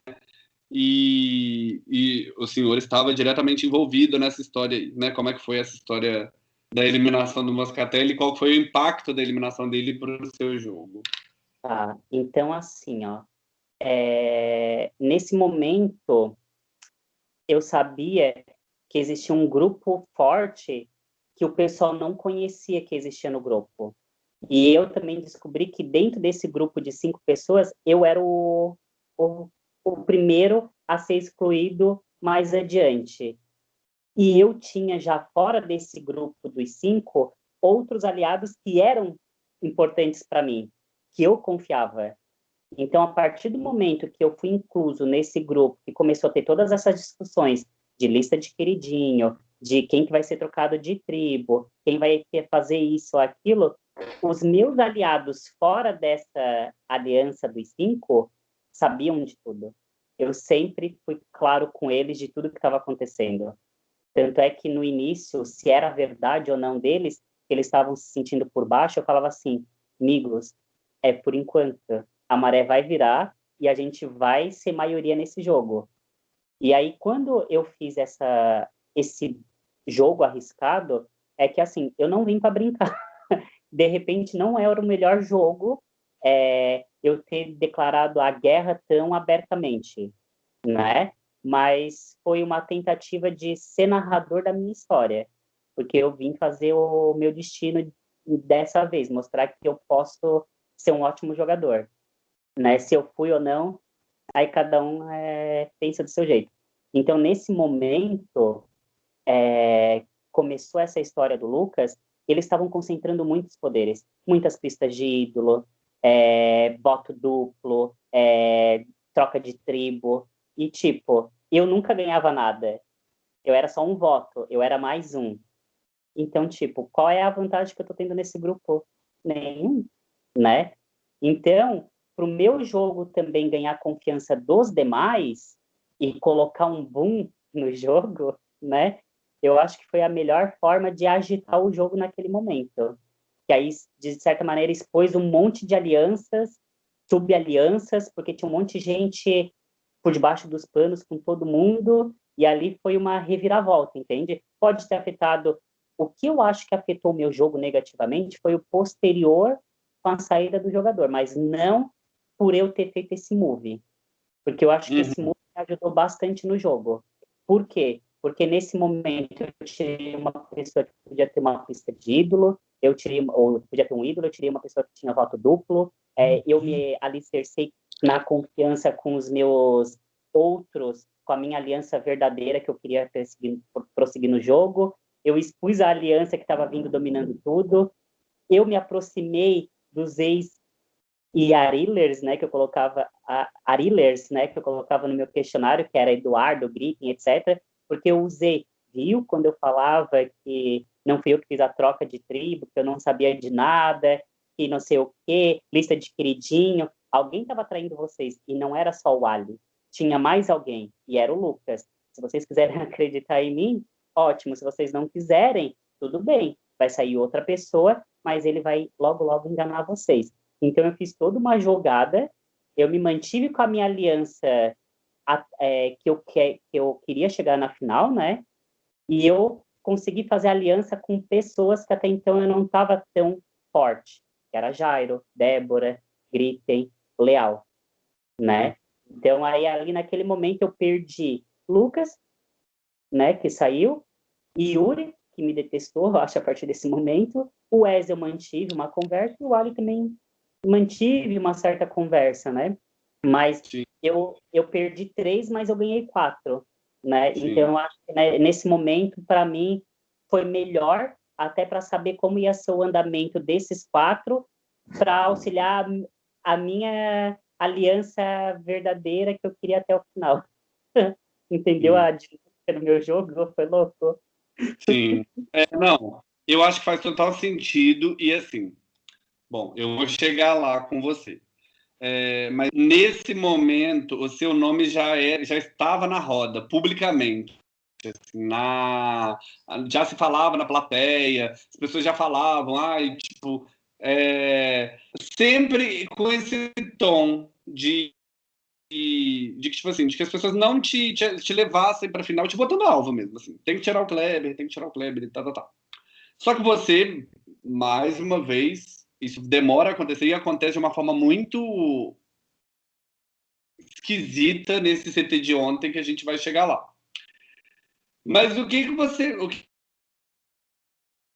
E, e, o senhor estava diretamente envolvido nessa história, né? Como é que foi essa história da eliminação do Moscatelli? Qual foi o impacto da eliminação dele para o seu jogo? Tá, então assim, ó, é, nesse momento, eu sabia que existia um grupo forte que o pessoal não conhecia que existia no grupo. E eu também descobri que dentro desse grupo de cinco pessoas, eu era o, o, o primeiro a ser excluído mais adiante. E eu tinha já fora desse grupo dos cinco outros aliados que eram importantes para mim, que eu confiava. Então, a partir do momento que eu fui incluso nesse grupo, que começou a ter todas essas discussões de lista de queridinho, de quem que vai ser trocado de tribo, quem vai fazer isso ou aquilo, os meus aliados fora dessa aliança dos cinco sabiam de tudo. Eu sempre fui claro com eles de tudo que estava acontecendo. Tanto é que no início, se era verdade ou não deles, eles estavam se sentindo por baixo, eu falava assim, amigos, é por enquanto a maré vai virar e a gente vai ser maioria nesse jogo. E aí, quando eu fiz essa, esse jogo arriscado, é que assim, eu não vim para brincar. [LAUGHS] De repente, não era o melhor jogo é, eu ter declarado a guerra tão abertamente, né? Mas foi uma tentativa de ser narrador da minha história, porque eu vim fazer o meu destino dessa vez, mostrar que eu posso ser um ótimo jogador né? Se eu fui ou não, aí cada um é, pensa do seu jeito. Então, nesse momento, é, começou essa história do Lucas, eles estavam concentrando muitos poderes, muitas pistas de ídolo, é, voto duplo, é, troca de tribo, e tipo, eu nunca ganhava nada. Eu era só um voto, eu era mais um. Então, tipo, qual é a vantagem que eu tô tendo nesse grupo? Nenhum, né? Então, para o meu jogo também ganhar confiança dos demais e colocar um boom no [LAUGHS] jogo, né? Eu acho que foi a melhor forma de agitar o jogo naquele momento. Que aí, de certa maneira, expôs um monte de alianças, sub-alianças, porque tinha um monte de gente por debaixo dos panos com todo mundo, e ali foi uma reviravolta, entende? Pode ter afetado. O que eu acho que afetou o meu jogo negativamente foi o posterior com a saída do jogador, mas não por eu ter feito esse move. Porque eu acho que uhum. esse move ajudou bastante no jogo. Por quê? Porque nesse momento eu tirei uma pessoa que podia ter uma pista de ídolo, eu tirei, ou podia ter um ídolo, eu tirei uma pessoa que tinha voto duplo, é, eu me alicercei na confiança com os meus outros, com a minha aliança verdadeira que eu queria prosseguir, no jogo, eu expus a aliança que estava vindo dominando tudo, eu me aproximei dos ex e Arilers, né, que eu colocava Arilers, né, que eu colocava no meu questionário, que era Eduardo, Griffin, etc, porque eu usei, viu, quando eu falava que não fui eu que fiz a troca de tribo, que eu não sabia de nada, que não sei o quê, lista de queridinho, alguém estava traindo vocês, e não era só o Ali, tinha mais alguém, e era o Lucas. Se vocês quiserem [LAUGHS] acreditar em mim, ótimo, se vocês não quiserem, tudo bem, vai sair outra pessoa, mas ele vai logo, logo enganar vocês. Então, eu fiz toda uma jogada, eu me mantive com a minha aliança é, que, eu, que, que eu queria chegar na final, né? E eu consegui fazer aliança com pessoas que até então eu não estava tão forte, que era Jairo, Débora, Gritten, Leal, né? Então, aí ali naquele momento eu perdi Lucas, né, que saiu, e Yuri, que me detestou, acho, a partir desse momento. O Wes eu mantive uma conversa, e o Ali também mantive uma certa conversa, né? Mas eu, eu perdi três, mas eu ganhei quatro, né? Sim. Então, eu acho que né, nesse momento, para mim, foi melhor até para saber como ia ser o andamento desses quatro, para auxiliar a minha aliança verdadeira que eu queria até o final. [LAUGHS] Entendeu Sim. a dinâmica do meu jogo? Foi louco. Sim. É, não, eu acho que faz total sentido e assim, Bom, eu vou chegar lá com você. É, mas nesse momento, o seu nome já, é, já estava na roda, publicamente. Assim, na, já se falava na plateia, as pessoas já falavam, ai, tipo, é, sempre com esse tom de, de, de, tipo assim, de que as pessoas não te, te, te levassem para final, te botando alvo mesmo, assim, tem que tirar o Kleber, tem que tirar o Kleber, e tal, tal, tal. Só que você, mais uma vez, isso demora a acontecer e acontece de uma forma muito esquisita nesse CT de ontem que a gente vai chegar lá. Mas o que, que você o que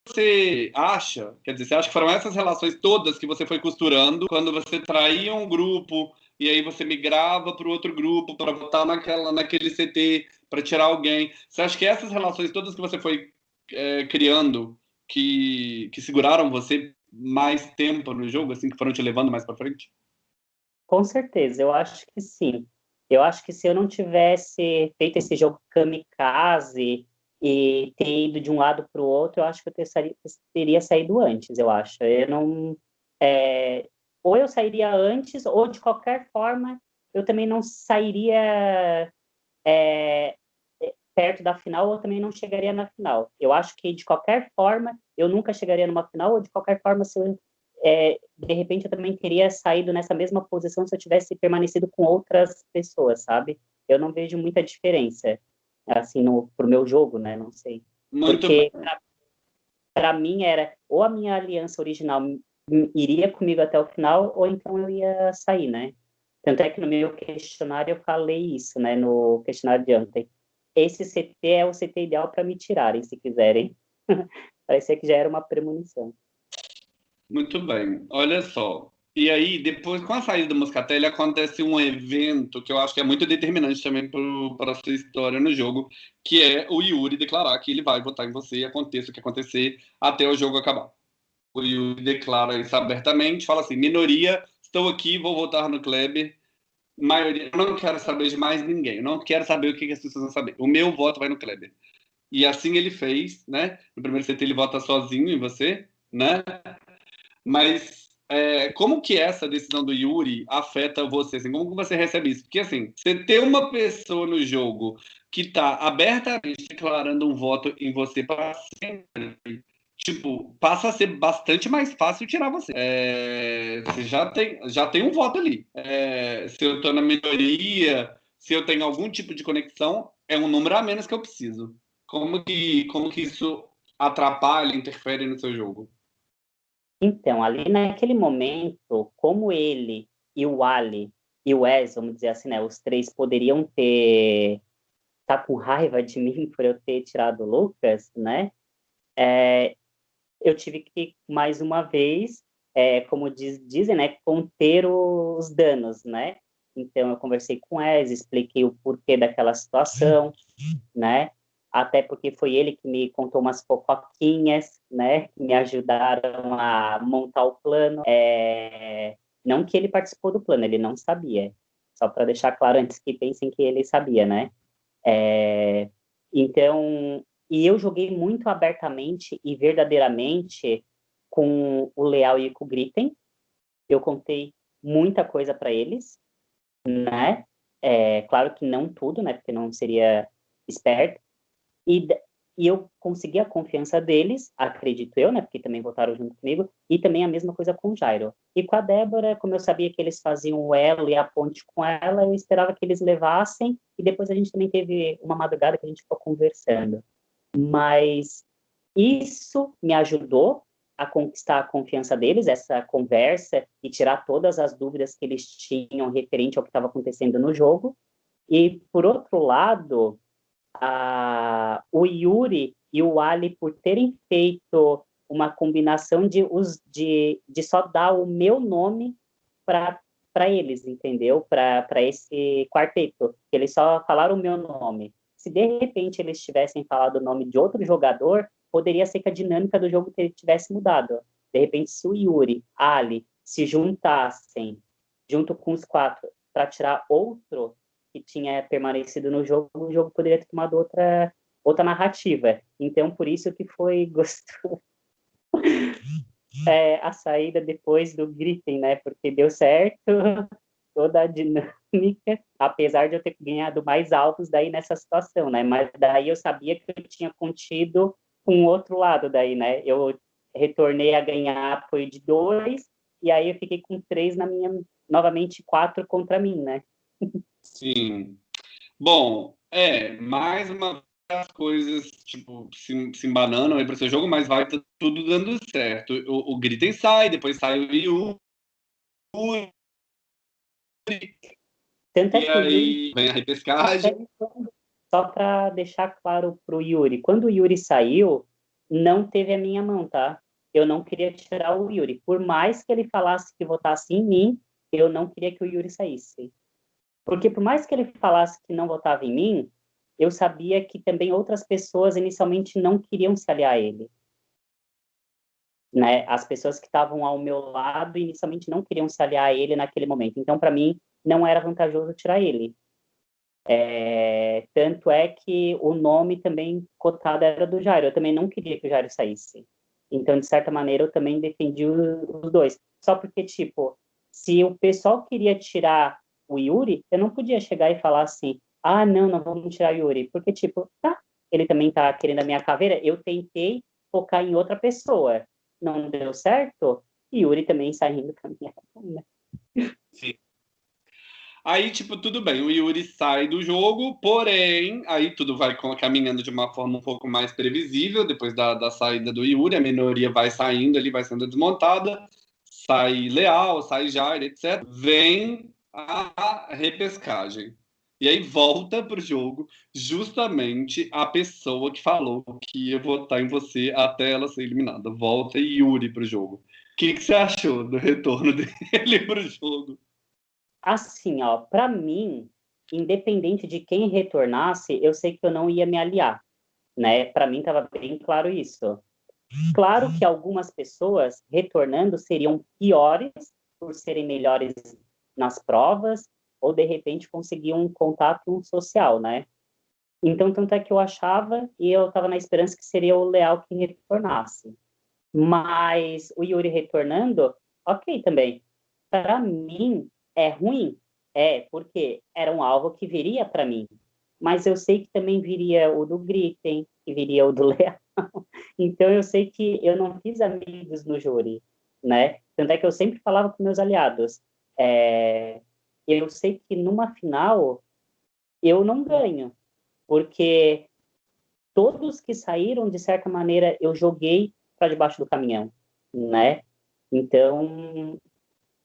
você acha? Quer dizer, você acha que foram essas relações todas que você foi costurando quando você traía um grupo e aí você migrava para o outro grupo para votar naquela naquele CT para tirar alguém? Você acha que essas relações todas que você foi é, criando que, que seguraram você mais tempo no jogo, assim, que foram te levando mais para frente? Com certeza, eu acho que sim. Eu acho que se eu não tivesse feito esse jogo kamikaze e ter ido de um lado para o outro, eu acho que eu teria, teria saído antes, eu acho. Eu não... É, ou eu sairia antes, ou de qualquer forma, eu também não sairia é, perto da final ou também não chegaria na final. Eu acho que de qualquer forma eu nunca chegaria numa final ou de qualquer forma se eu, é, de repente eu também teria saído nessa mesma posição se eu tivesse permanecido com outras pessoas, sabe? Eu não vejo muita diferença assim no pro meu jogo, né? Não sei. Muito Porque para mim era ou a minha aliança original iria comigo até o final ou então eu ia sair, né? Tanto é que no meu questionário eu falei isso, né? No questionário de ontem esse CT é o CT ideal para me tirarem, se quiserem. [LAUGHS] Parecia que já era uma premonição. Muito bem. Olha só. E aí, depois, com a saída do Moscatelli, acontece um evento que eu acho que é muito determinante também para a sua história no jogo, que é o Yuri declarar que ele vai votar em você aconteça o que acontecer até o jogo acabar. O Yuri declara isso abertamente, fala assim, minoria, estou aqui, vou votar no Kleber, maioria, eu não quero saber de mais ninguém, não quero saber o que, que as pessoas vão saber. O meu voto vai no Kleber. E assim ele fez, né? No primeiro CT ele vota sozinho em você, né? Mas é, como que essa decisão do Yuri afeta você? Assim, como você recebe isso? Porque assim, você ter uma pessoa no jogo que está abertamente declarando um voto em você para sempre, tipo, passa a ser bastante mais fácil tirar você. É, você já tem, já tem um voto ali. É, se eu estou na minoria, se eu tenho algum tipo de conexão, é um número a menos que eu preciso. Como que, como que isso atrapalha, interfere no seu jogo? Então, ali naquele momento, como ele e o Ali e o Wes, vamos dizer assim, né, os três poderiam ter tá com raiva de [LAUGHS] mim por eu ter tirado o Lucas, né? É, eu tive que mais uma vez, é, como diz, dizem, né, conter os danos, né? Então eu conversei com o Wes, expliquei o porquê daquela situação, né? Até porque foi ele que me contou umas fofoquinhas, né? Que me ajudaram a montar o plano. É, não que ele participou do plano, ele não sabia. Só para deixar claro antes que pensem que ele sabia, né? É, então, e eu joguei muito abertamente e verdadeiramente com o Leal e com o Gritten. Eu contei muita coisa para eles, né? É, claro que não tudo, né? Porque não seria esperto. E e eu consegui a confiança deles, acredito eu, né, porque também votaram junto comigo, e também a mesma coisa com o Jairo. E com a Débora, como eu sabia que eles faziam o elo e a ponte com ela, eu esperava que eles levassem, e depois a gente também teve uma madrugada que a gente ficou conversando. Mas isso me ajudou a conquistar a confiança deles, essa conversa, e tirar todas as dúvidas que eles tinham referente ao que estava acontecendo no jogo. E, por outro lado, a, o Yuri e o Ali por terem feito uma combinação de, de, de só dar o meu nome para eles, entendeu? Para esse quarteto. Eles só falaram o meu nome. Se de repente eles tivessem falado o nome de outro jogador, poderia ser que a dinâmica do jogo tivesse mudado. De repente, se o Yuri, Ali, se juntassem junto com os quatro para tirar outro que tinha permanecido no jogo, o jogo poderia ter tomado outra, outra narrativa. Então, por isso que foi [LAUGHS] gostoso é, a saída depois do Griffin, né? Porque deu certo [LAUGHS] toda a dinâmica, apesar de eu ter ganhado mais altos daí nessa situação, né? Mas daí eu sabia que eu tinha contido um outro lado daí, né? Eu retornei a ganhar apoio de dois, e aí eu fiquei com três na minha, novamente quatro contra mim, né? Sim. Bom, é, mais uma das coisas, tipo, se, se embanando aí para seu jogo, mas vai tudo dando certo. O, o Gritten sai, depois sai o Yu. Tanto e aí vem a repescagem. Só para deixar claro pro Yuri, quando o Yuri saiu, não teve a minha mão, tá? Eu não queria tirar o Yuri. Por mais que ele falasse que votasse em mim, eu não queria que o Yuri saísse. Porque por mais que ele falasse que não votava em mim, eu sabia que também outras pessoas inicialmente não queriam se aliar a ele. Né? As pessoas que estavam ao meu lado inicialmente não queriam se aliar a ele naquele momento. Então, para mim, não era vantajoso tirar ele. É, tanto é que o nome também cotado era do Jairo. Eu também não queria que o Jairo saísse. Então, de certa maneira, eu também defendi os dois. Só porque, tipo, se o pessoal queria tirar o Yuri, eu não podia chegar e falar assim, ah, não, não vamos tirar o Yuri, porque, tipo, tá, ele também tá querendo a minha caveira, eu tentei focar em outra pessoa, não deu certo, e Yuri também saindo com a minha Sim. Aí, tipo, tudo bem, o Yuri sai do jogo, porém, aí tudo vai caminhando de uma forma um pouco mais previsível, depois da, da saída do Yuri, a minoria vai saindo, ali vai sendo desmontada, sai Leal, sai Jair, etc. Vem a repescagem. E aí volta para o jogo justamente a pessoa que falou que ia votar em você até ela ser eliminada. Volta Yuri para o jogo. O que, que você achou do retorno [LAUGHS] dele para o jogo? Assim, ó, para mim, independente de quem retornasse, eu sei que eu não ia me aliar, né? Para mim estava bem claro isso. Claro que algumas pessoas retornando seriam piores por serem melhores nas provas, ou de repente conseguir um contato social, né? Então, tanto é que eu achava e eu estava na esperança que seria o Leal que retornasse. Mas o Yuri retornando, ok também. Para mim, é ruim, é, porque era um alvo que viria para mim. Mas eu sei que também viria o do Gritten, que viria o do [LAUGHS] Leal. Então, eu sei que eu não fiz amigos no júri, né? Tanto é que eu sempre falava com meus aliados, é, eu sei que numa final eu não ganho, porque todos que saíram, de certa maneira, eu joguei para debaixo do caminhão, né? Então,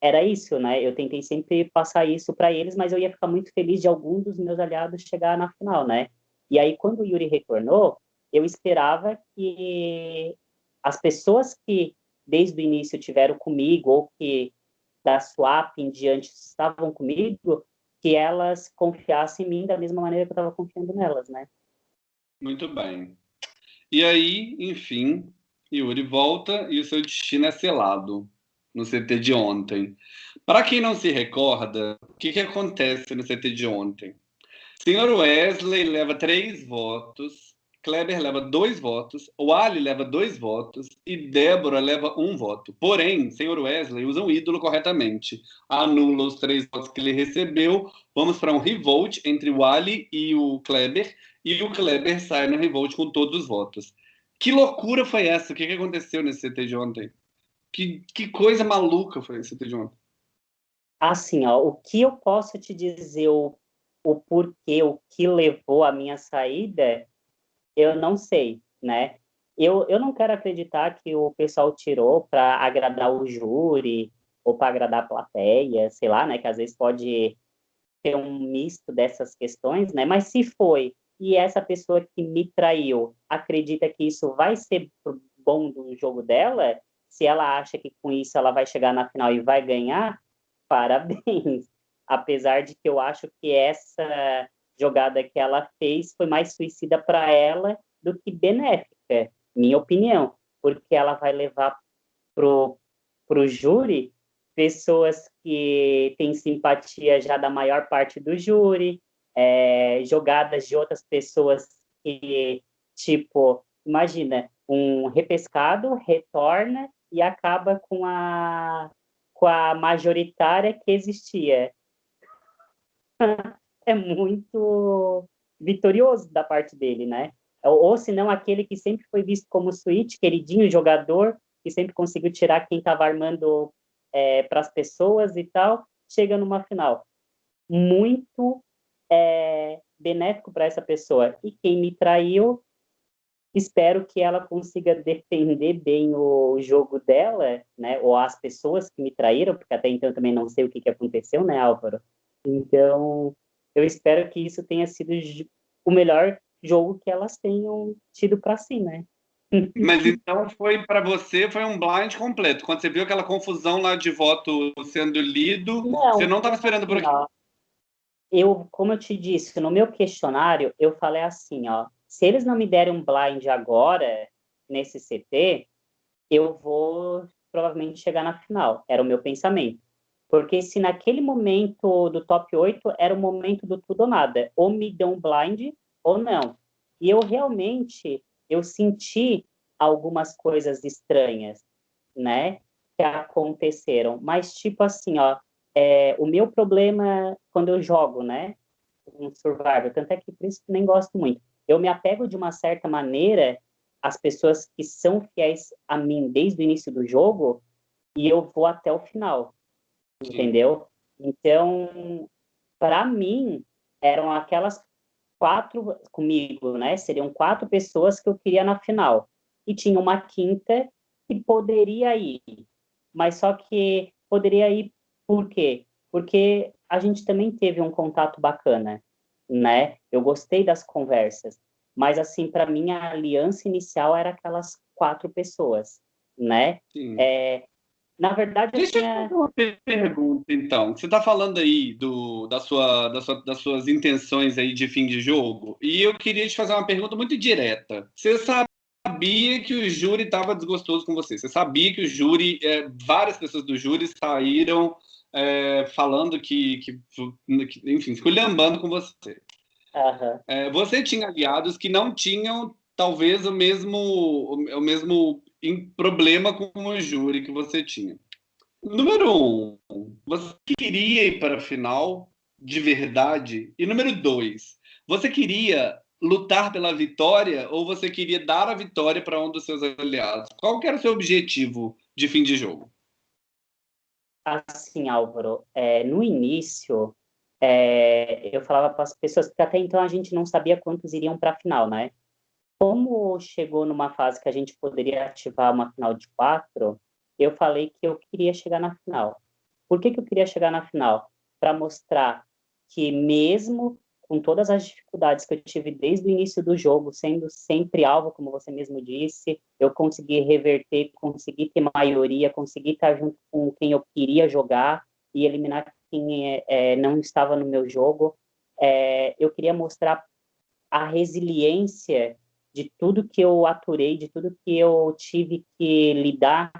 era isso, né? Eu tentei sempre passar isso para eles, mas eu ia ficar muito feliz de algum dos meus aliados chegar na final, né? E aí, quando o Yuri retornou, eu esperava que as pessoas que desde o início tiveram comigo ou que da swap em diante estavam comigo, que elas confiassem em mim da mesma maneira que eu estava confiando nelas, né? Muito bem. E aí, enfim, Yuri volta e o seu destino é selado no CT de ontem. Para quem não se recorda, o que, que acontece no CT de ontem? Senhor Wesley leva três votos, Kleber leva dois votos, o Ali leva dois votos e Débora leva um voto. Porém, senhor Wesley usa um ídolo corretamente. Anula os três votos que ele recebeu. Vamos para um revolt entre o Ali e o Kleber. E o Kleber sai no revolt com todos os votos. Que loucura foi essa? O que, aconteceu nesse CT de ontem? Que, que coisa maluca foi esse CT de ontem? Assim, ó, o que eu posso te dizer, o, o porquê, o que levou a minha saída eu não sei, né? Eu, eu não quero acreditar que o pessoal tirou para agradar o júri ou para agradar a plateia, sei lá, né? Que às vezes pode ter um misto dessas questões, né? Mas se foi e essa pessoa que me traiu acredita que isso vai ser bom do jogo dela, se ela acha que com isso ela vai chegar na final e vai ganhar, [LAUGHS] parabéns. Apesar de que eu acho que essa jogada que ela fez foi mais suicida para ela do que benéfica, minha opinião, porque ela vai levar pro pro júri pessoas que têm simpatia já da maior parte do júri, é, jogadas de outras pessoas que, tipo, imagina, um repescado retorna e acaba com a, com a majoritária que existia. [LAUGHS] é muito vitorioso da parte dele, né? Ou, se não, aquele que sempre foi visto como switch, queridinho jogador, que sempre conseguiu tirar quem estava armando é, para as pessoas e tal, chega numa final. Muito é, benéfico para essa pessoa. E quem me traiu, espero que ela consiga defender bem o jogo dela, né? Ou as pessoas que me traíram, porque até então também não sei o que, que aconteceu, né, Álvaro? Então, eu espero que isso tenha sido o melhor jogo que elas tenham tido para si, né? [LAUGHS] Mas então foi para você foi um blind completo. Quando você viu aquela confusão lá de voto sendo lido, não, você não estava esperando por aqui. Eu, como eu te disse, no meu questionário eu falei assim, ó, se eles não me derem um blind agora nesse CT, eu vou provavelmente chegar na final. Era o meu pensamento. Porque se naquele momento do top 8 era o momento do tudo ou nada, ou me deu um blind ou não. E eu realmente eu senti algumas coisas estranhas, né, que aconteceram. Mas tipo assim, ó, é, o meu problema quando eu jogo, né, um survival, tanto é que por isso que nem gosto muito. Eu me apego de uma certa maneira às pessoas que são fiéis a mim desde o início do jogo e eu vou até o final entendeu? Então, para mim, eram aquelas quatro comigo, né? Seriam quatro pessoas que eu queria na final. E tinha uma quinta que poderia ir. Mas só que poderia ir por quê? Porque a gente também teve um contato bacana, né? Eu gostei das conversas. Mas, assim, para mim, a aliança inicial era aquelas quatro pessoas, né? É, na verdade, Deixa eu fazer uma pergunta, então. Você está falando aí do, da sua, da sua, das suas intenções aí de fim de jogo, e eu queria te fazer uma pergunta muito direta. Você sabia que o júri estava desgostoso com você? Você sabia que o júri, é, várias pessoas do júri saíram é, falando que, que, que, enfim, esculhambando com você. Uhum. É, você tinha aliados que não tinham talvez o mesmo, o mesmo problema com o júri que você tinha. Número um, você queria ir para a final de verdade? E número dois, você queria lutar pela vitória ou você queria dar a vitória para um dos seus aliados? Qual era o seu objetivo de fim de jogo? Assim, Álvaro, é, no início é, eu falava para as pessoas que até então a gente não sabia quantos iriam para a final, né? Como chegou numa fase que a gente poderia ativar uma final de quatro, eu falei que eu queria chegar na final. Por que, que eu queria chegar na final? Para mostrar que mesmo com todas as dificuldades que eu tive desde o início do jogo, sendo sempre alvo, como você mesmo disse, eu consegui reverter, consegui ter maioria, consegui estar junto com quem eu queria jogar e eliminar quem é, não estava no meu jogo. É, eu queria mostrar a resiliência de tudo que eu aturei, de tudo que eu tive que lidar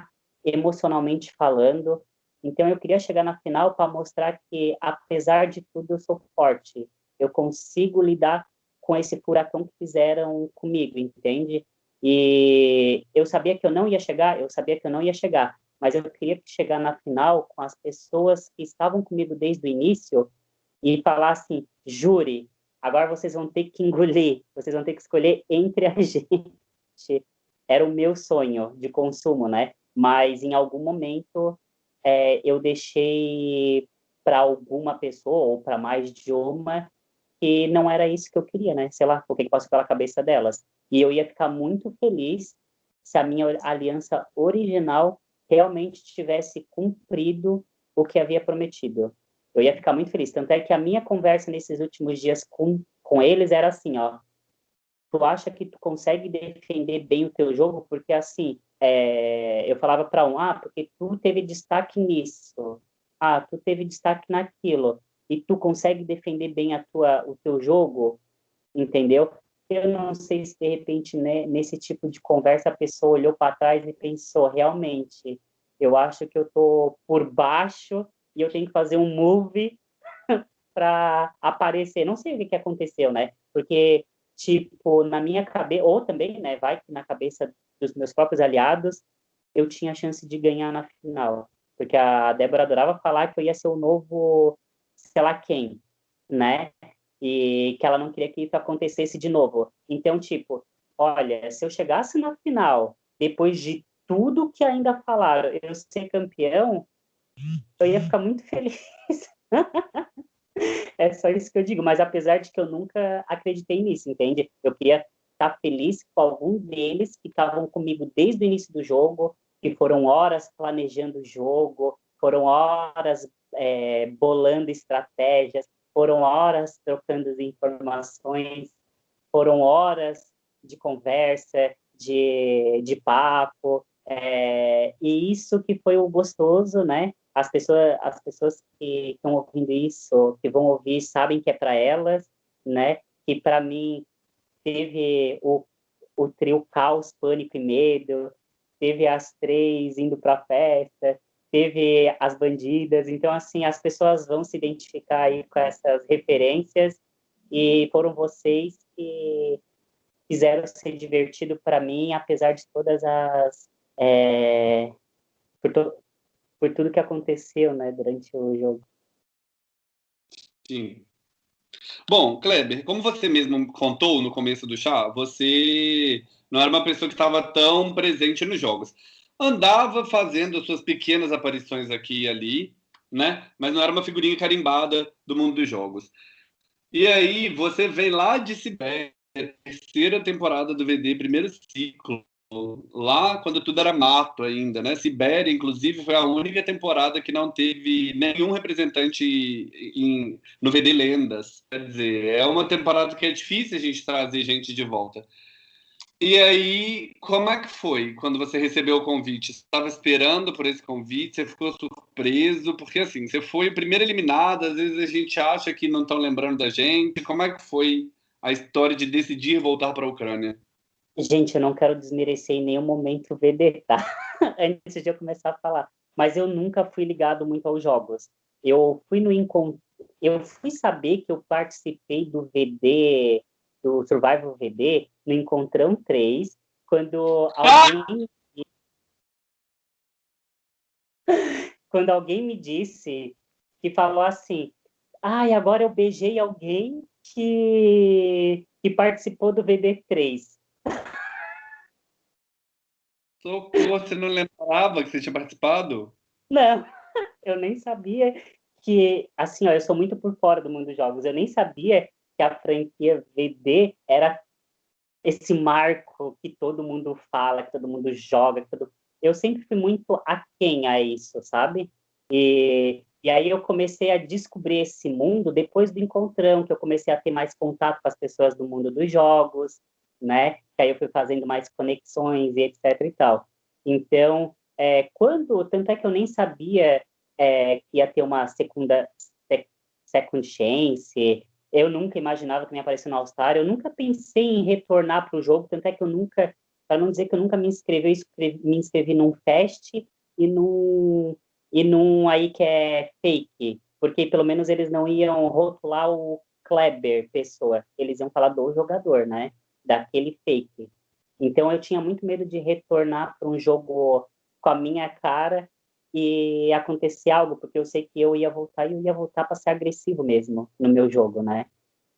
emocionalmente falando. Então eu queria chegar na final para mostrar que apesar de tudo eu sou forte. Eu consigo lidar com esse furacão que fizeram comigo, entende? E eu sabia que eu não ia chegar, eu sabia que eu não ia chegar, mas eu queria chegar na final com as pessoas que estavam comigo desde o início e falar assim, jure, agora vocês vão ter que engolir, vocês vão ter que escolher entre a [LAUGHS] gente. Era o meu sonho de consumo, né? Mas em algum momento é, eu deixei para alguma pessoa ou para mais de uma que não era isso que eu queria, né? Sei lá, o que passou pela cabeça delas. E eu ia ficar muito feliz se a minha aliança original realmente tivesse cumprido o que havia prometido. Eu ia ficar muito feliz. Tanto é que a minha conversa nesses últimos dias com, com eles era assim, ó. Tu acha que tu consegue defender bem o teu jogo? Porque, assim, é, eu falava para um, ah, porque tu teve destaque nisso. Ah, tu teve destaque naquilo. E tu consegue defender bem a tua, o teu jogo? Entendeu? Eu não sei se, de repente, né, nesse tipo de conversa, a pessoa olhou para trás e pensou, realmente, eu acho que eu tô por baixo e eu tenho que fazer um move [LAUGHS] para aparecer. Não sei o que, que aconteceu, né? Porque, tipo, na minha cabeça, ou também, né, vai que na cabeça dos meus próprios aliados, eu tinha chance de ganhar na final. Porque a Débora adorava falar que eu ia ser o novo, sei lá quem, né? e que ela não queria que isso acontecesse de novo. Então, tipo, olha, se eu chegasse na final, depois de tudo que ainda falaram, eu ser campeão, eu ia ficar muito feliz. [LAUGHS] é só isso que eu digo, mas apesar de que eu nunca acreditei nisso, entende? Eu queria estar feliz com algum deles que estavam comigo desde o início do jogo, que foram horas planejando o jogo, foram horas é, bolando estratégias, foram horas trocando informações, foram horas de conversa, de, de papo, é, e isso que foi o gostoso, né? As pessoas, as pessoas que estão ouvindo isso, que vão ouvir, sabem que é para elas, né? Que para mim teve o, o trio Caos, Pânico e Medo, teve as três indo para festa, teve as bandidas, então assim as pessoas vão se identificar aí com essas referências e foram vocês que fizeram ser divertido para mim, apesar de todas as é, por, to, por tudo que aconteceu, né, durante o jogo. Sim. Bom, Kleber, como você mesmo contou no começo do chá, você não era uma pessoa que estava tão presente nos jogos andava fazendo suas pequenas aparições aqui e ali, né? Mas não era uma figurinha carimbada do mundo dos jogos. E aí você vem lá de Sibéria, terceira temporada do VD, primeiro ciclo, lá quando tudo era mato ainda, né? Sibéria, inclusive, foi a única temporada que não teve nenhum representante em, no VD Lendas. Quer dizer, é uma temporada que é difícil a gente trazer gente de volta. E aí, como é que foi quando você recebeu o convite? Você estava esperando por esse convite? Você ficou surpreso? Porque assim, você foi o primeiro eliminado, às vezes a gente acha que não estão lembrando da gente. Como é que foi a história de decidir voltar para a Ucrânia? Gente, eu não quero desmerecer em nenhum momento o VD, tá? [LAUGHS] Antes de eu começar a falar. Mas eu nunca fui ligado muito aos jogos. Eu fui no encontro, eu fui saber que eu participei do VD do Survival VD no Encontrão 3, quando alguém. Ah! [LAUGHS] quando alguém me disse que falou assim: ai, ah, agora eu beijei alguém que, que participou do VD3. Socorro, você não lembrava que você tinha participado? Não, [LAUGHS] eu nem sabia que, assim, ó, eu sou muito por fora do mundo dos jogos. Eu nem sabia que a franquia VD era esse marco que todo mundo fala, que todo mundo joga. Todo... Eu sempre fui muito aquém a isso, sabe? E, e aí eu comecei a descobrir esse mundo depois do encontrão, que eu comecei a ter mais contato com as pessoas do mundo dos jogos, né? Que aí eu fui fazendo mais conexões e etc e tal. Então, é, quando, tanto é que eu nem sabia é, que ia ter uma segunda second chance, eu nunca imaginava que me aparecesse no All-Star, eu nunca pensei em retornar para o jogo, tanto é que eu nunca, para não dizer que eu nunca me inscrevi, eu escrevi, me inscrevi num fest e num, e num aí que é fake, porque pelo menos eles não iam rotular o Kleber, pessoa, eles iam falar do jogador, né, daquele fake. Então eu tinha muito medo de retornar para um jogo com a minha cara e acontecer algo, porque eu sei que eu ia voltar e eu ia voltar para ser agressivo mesmo no meu jogo, né?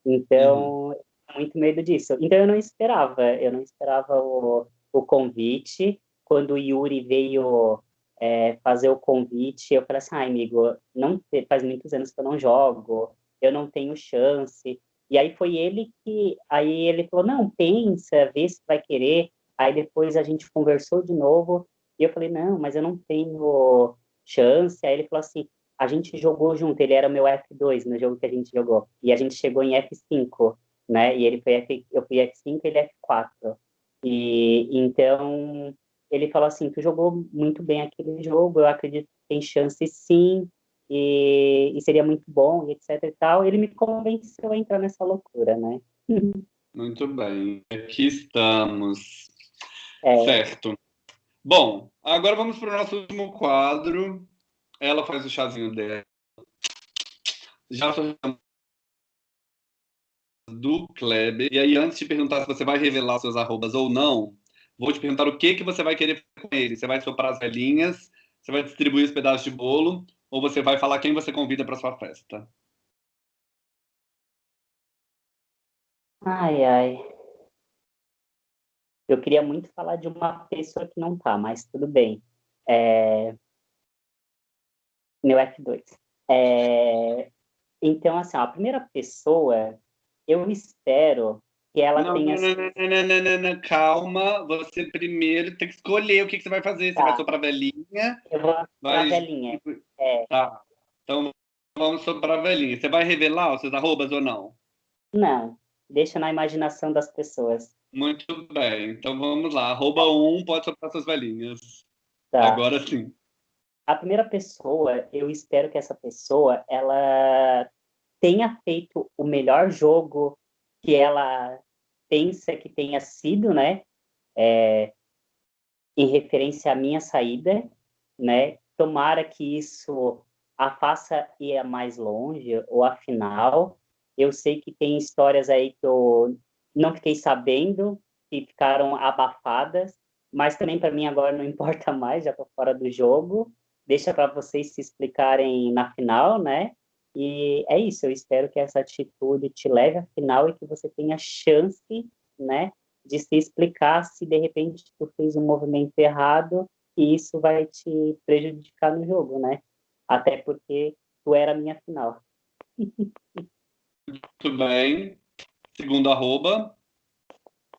Então, uhum. muito medo disso. Então, eu não esperava, eu não esperava o, o convite. Quando o Yuri veio é, fazer o convite, eu falei assim, ai, amigo, não, faz muitos anos que eu não jogo, eu não tenho chance. E aí foi ele que, aí ele falou, não, pensa, vê se vai querer. Aí depois a gente conversou de novo, e eu falei, não, mas eu não tenho chance. Aí ele falou assim, a gente jogou junto, ele era meu F2 no jogo que a gente jogou. E a gente chegou em F5, né? E ele foi F, eu fui F5 e ele F4. E então ele falou assim, tu jogou muito bem aquele jogo, eu acredito que tem chance sim, e, e seria muito bom, e etc e tal. Ele me convenceu a entrar nessa loucura, né? [LAUGHS] Muito bem, aqui estamos. É. Certo. Bom, agora vamos para o nosso último quadro. Ela faz o chazinho dela. Já do Kleber. E aí, antes de perguntar se você vai revelar seus arrobas ou não, vou te perguntar o que, que você vai querer com ele. Você vai soprar as velhinhas, você vai distribuir os pedaços de bolo, ou você vai falar quem você convida para sua festa? Ai, ai. Eu queria muito falar de uma pessoa que não tá, mas tudo bem. É... Meu F2. É... Então, assim, ó, a primeira pessoa, eu espero que ela não, tenha. Não, não, calma. Você primeiro tem que escolher o que, que você vai fazer. Você tá. vai soprar velhinha. Eu vou soprar velhinha. É. Tá. Então vamos soprar velhinha. Você vai revelar os seus arrobas ou não? Não. Deixa na imaginação das pessoas. Muito bem. Então vamos lá. Arroba um, pode soprar suas velhinhas. Tá. Agora sim. A primeira pessoa, eu espero que essa pessoa, ela tenha feito o melhor jogo que ela pensa que tenha sido, né? É, em referência à minha saída, né? Tomara que isso a faça ir mais longe, ou afinal, eu sei que tem histórias aí que eu não fiquei sabendo e ficaram abafadas, mas também para mim agora não [LAUGHS] importa mais, já estou fora do jogo. Deixa para vocês se explicarem na final, né? E é isso, eu espero que essa atitude te leve à final e que você tenha chance, né, de se explicar se de repente tu fez um movimento errado e isso vai te prejudicar no jogo, né? Até porque tu era a minha final. [LAUGHS] Muito bem. Segundo arroba.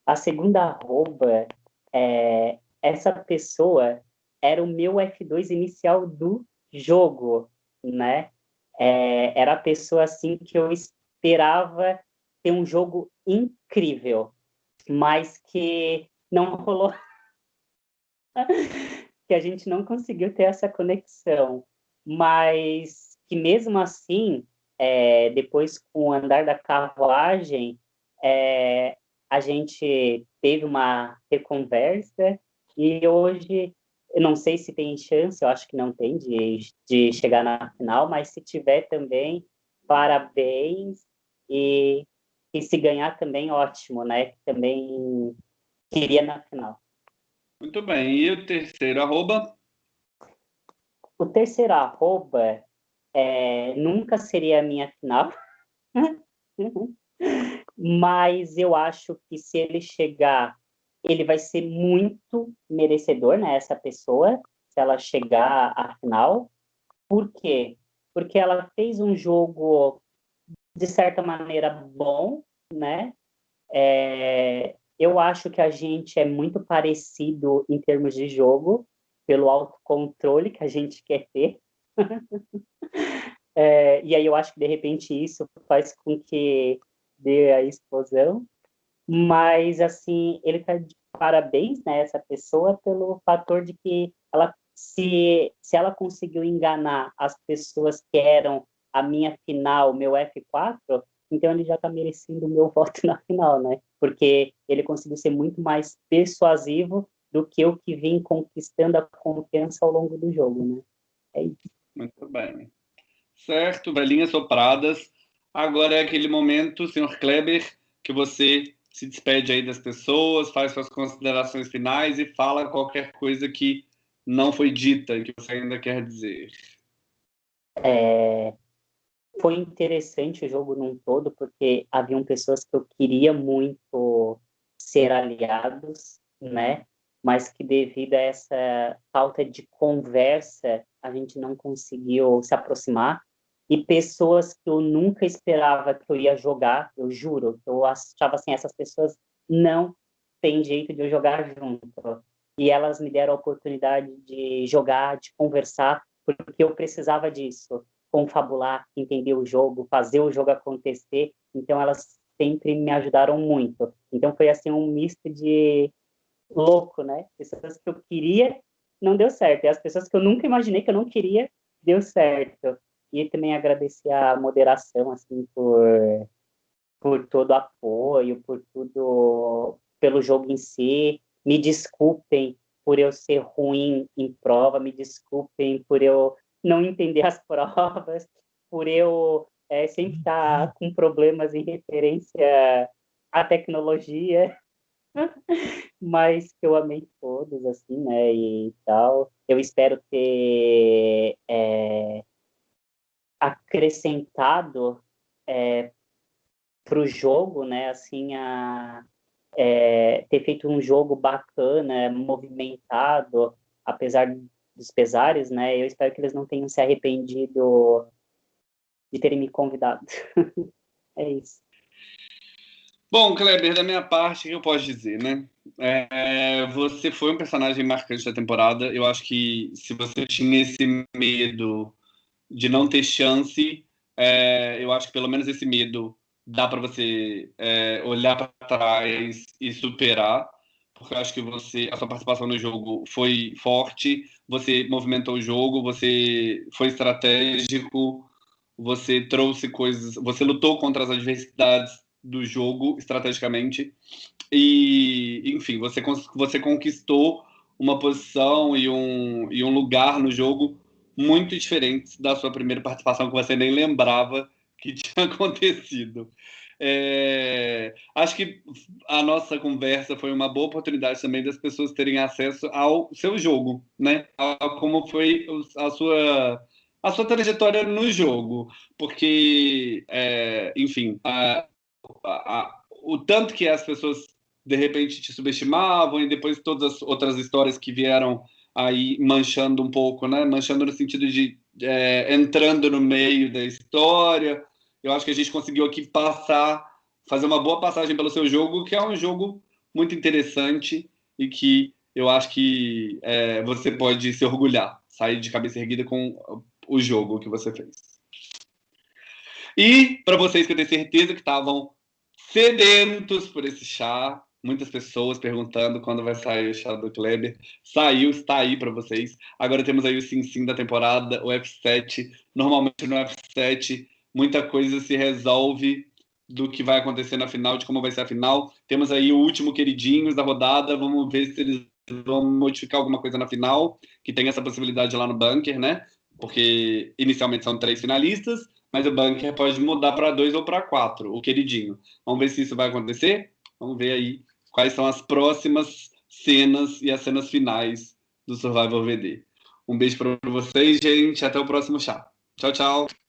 A segunda arroba, é, essa pessoa era o meu F2 inicial do jogo, né? É, era a pessoa assim que eu esperava ter um jogo incrível, mas que não rolou, [LAUGHS] que a gente não conseguiu ter essa conexão, mas que mesmo assim, é, depois com o andar da carruagem, é, a gente teve uma reconversa e hoje eu não sei se tem chance, eu acho que não tem de, de chegar na final, mas se tiver também, parabéns e, e se ganhar também, ótimo, né? Também queria na final. Muito bem, e o terceiro arroba? O terceiro arroba é, nunca seria a minha final. [LAUGHS] mas eu acho que se ele chegar, ele vai ser muito merecedor, né, essa pessoa, se ela chegar à final. Por quê? porque ela fez um jogo, de certa maneira, bom, né? É, eu acho que a gente é muito parecido em termos de jogo, pelo autocontrole que a gente quer ter. [LAUGHS] é, e aí eu acho que, de repente, isso faz com que dê a explosão. Mas, assim, ele está de parabéns, né, essa pessoa, pelo fator de que ela se, se ela conseguiu enganar as pessoas que eram a minha final, meu F4, então ele já está merecendo o meu [LAUGHS] voto na final, né? Porque ele conseguiu ser muito mais persuasivo do que eu que vim conquistando a confiança ao longo do jogo, né? É isso. Muito bem. Certo, velhinhas sopradas. Agora é aquele momento, senhor Kleber, que você se despede aí das pessoas, faz suas considerações finais e fala qualquer coisa que não foi dita e que você ainda quer dizer. É, foi interessante o jogo num todo, porque haviam pessoas que eu queria muito ser aliados, né? Mas que devido a essa falta de conversa, a gente não conseguiu se aproximar. E pessoas que eu nunca esperava que eu ia jogar, eu juro, eu achava assim, essas pessoas não têm jeito de eu jogar junto e elas me deram a oportunidade de jogar, de conversar, porque eu precisava disso, confabular, entender o jogo, fazer o jogo acontecer. Então elas sempre me ajudaram muito. Então foi assim um misto de louco, né? Pessoas que eu queria não deu certo, e as pessoas que eu nunca imaginei que eu não queria deu certo. E também agradecer a moderação assim por por todo o apoio, por tudo pelo jogo em si, me desculpem por eu ser ruim em prova, me desculpem por eu não entender as [LAUGHS] provas, por eu é, sempre estar com problemas em referência à tecnologia, [LAUGHS] mas que eu amei todos, assim, né, e tal. Eu espero ter é, acrescentado é, para o jogo, né, assim, a, é, ter feito um jogo bacana, movimentado, apesar dos pesares, né? Eu espero que eles não tenham se arrependido de terem me convidado. [LAUGHS] é isso. Bom, Kleber, da minha parte, o que eu posso dizer, né? É, você foi um personagem marcante da temporada. Eu acho que se você tinha esse medo de não ter chance, é, eu acho que pelo menos esse medo dá para você é, olhar para trás e superar, porque eu acho que você, a sua participação no jogo foi forte, você movimentou o jogo, você foi estratégico, você trouxe coisas, você lutou contra as adversidades do jogo estrategicamente e, enfim, você você conquistou uma posição e um, e um lugar no jogo muito diferente da sua primeira participação que você nem lembrava que [LAUGHS] tinha acontecido. É, acho que a nossa conversa foi uma boa oportunidade também das pessoas terem acesso ao seu jogo, né? A, como foi a sua a sua trajetória no jogo, porque, é, enfim, a, a, o tanto que as pessoas de repente te subestimavam e depois todas as outras histórias que vieram aí manchando um pouco, né? Manchando no sentido de é, entrando no meio da história eu acho que a gente conseguiu aqui passar, fazer uma boa passagem pelo seu jogo, que é um jogo muito interessante e que eu acho que é, você pode se orgulhar, sair de cabeça erguida com o jogo que você fez. E para vocês que eu tenho certeza que estavam sedentos por esse chá, muitas pessoas perguntando quando vai sair o chá do Kleber. Saiu, está aí para vocês. Agora temos aí o Sim Sim da temporada, o F7. Normalmente no F7 muita coisa se resolve do que vai acontecer na final, de como vai ser a final. Temos aí o último queridinhos da rodada, vamos ver se eles vão modificar alguma coisa na final, que tem essa possibilidade lá no bunker, né? Porque inicialmente são três finalistas, mas o bunker pode mudar para dois ou para quatro, o queridinho. Vamos ver se isso vai acontecer. Vamos ver aí quais são as próximas cenas e as cenas finais do Survivor VD. Um beijo para vocês, gente. Até o próximo chá. Tchau, tchau.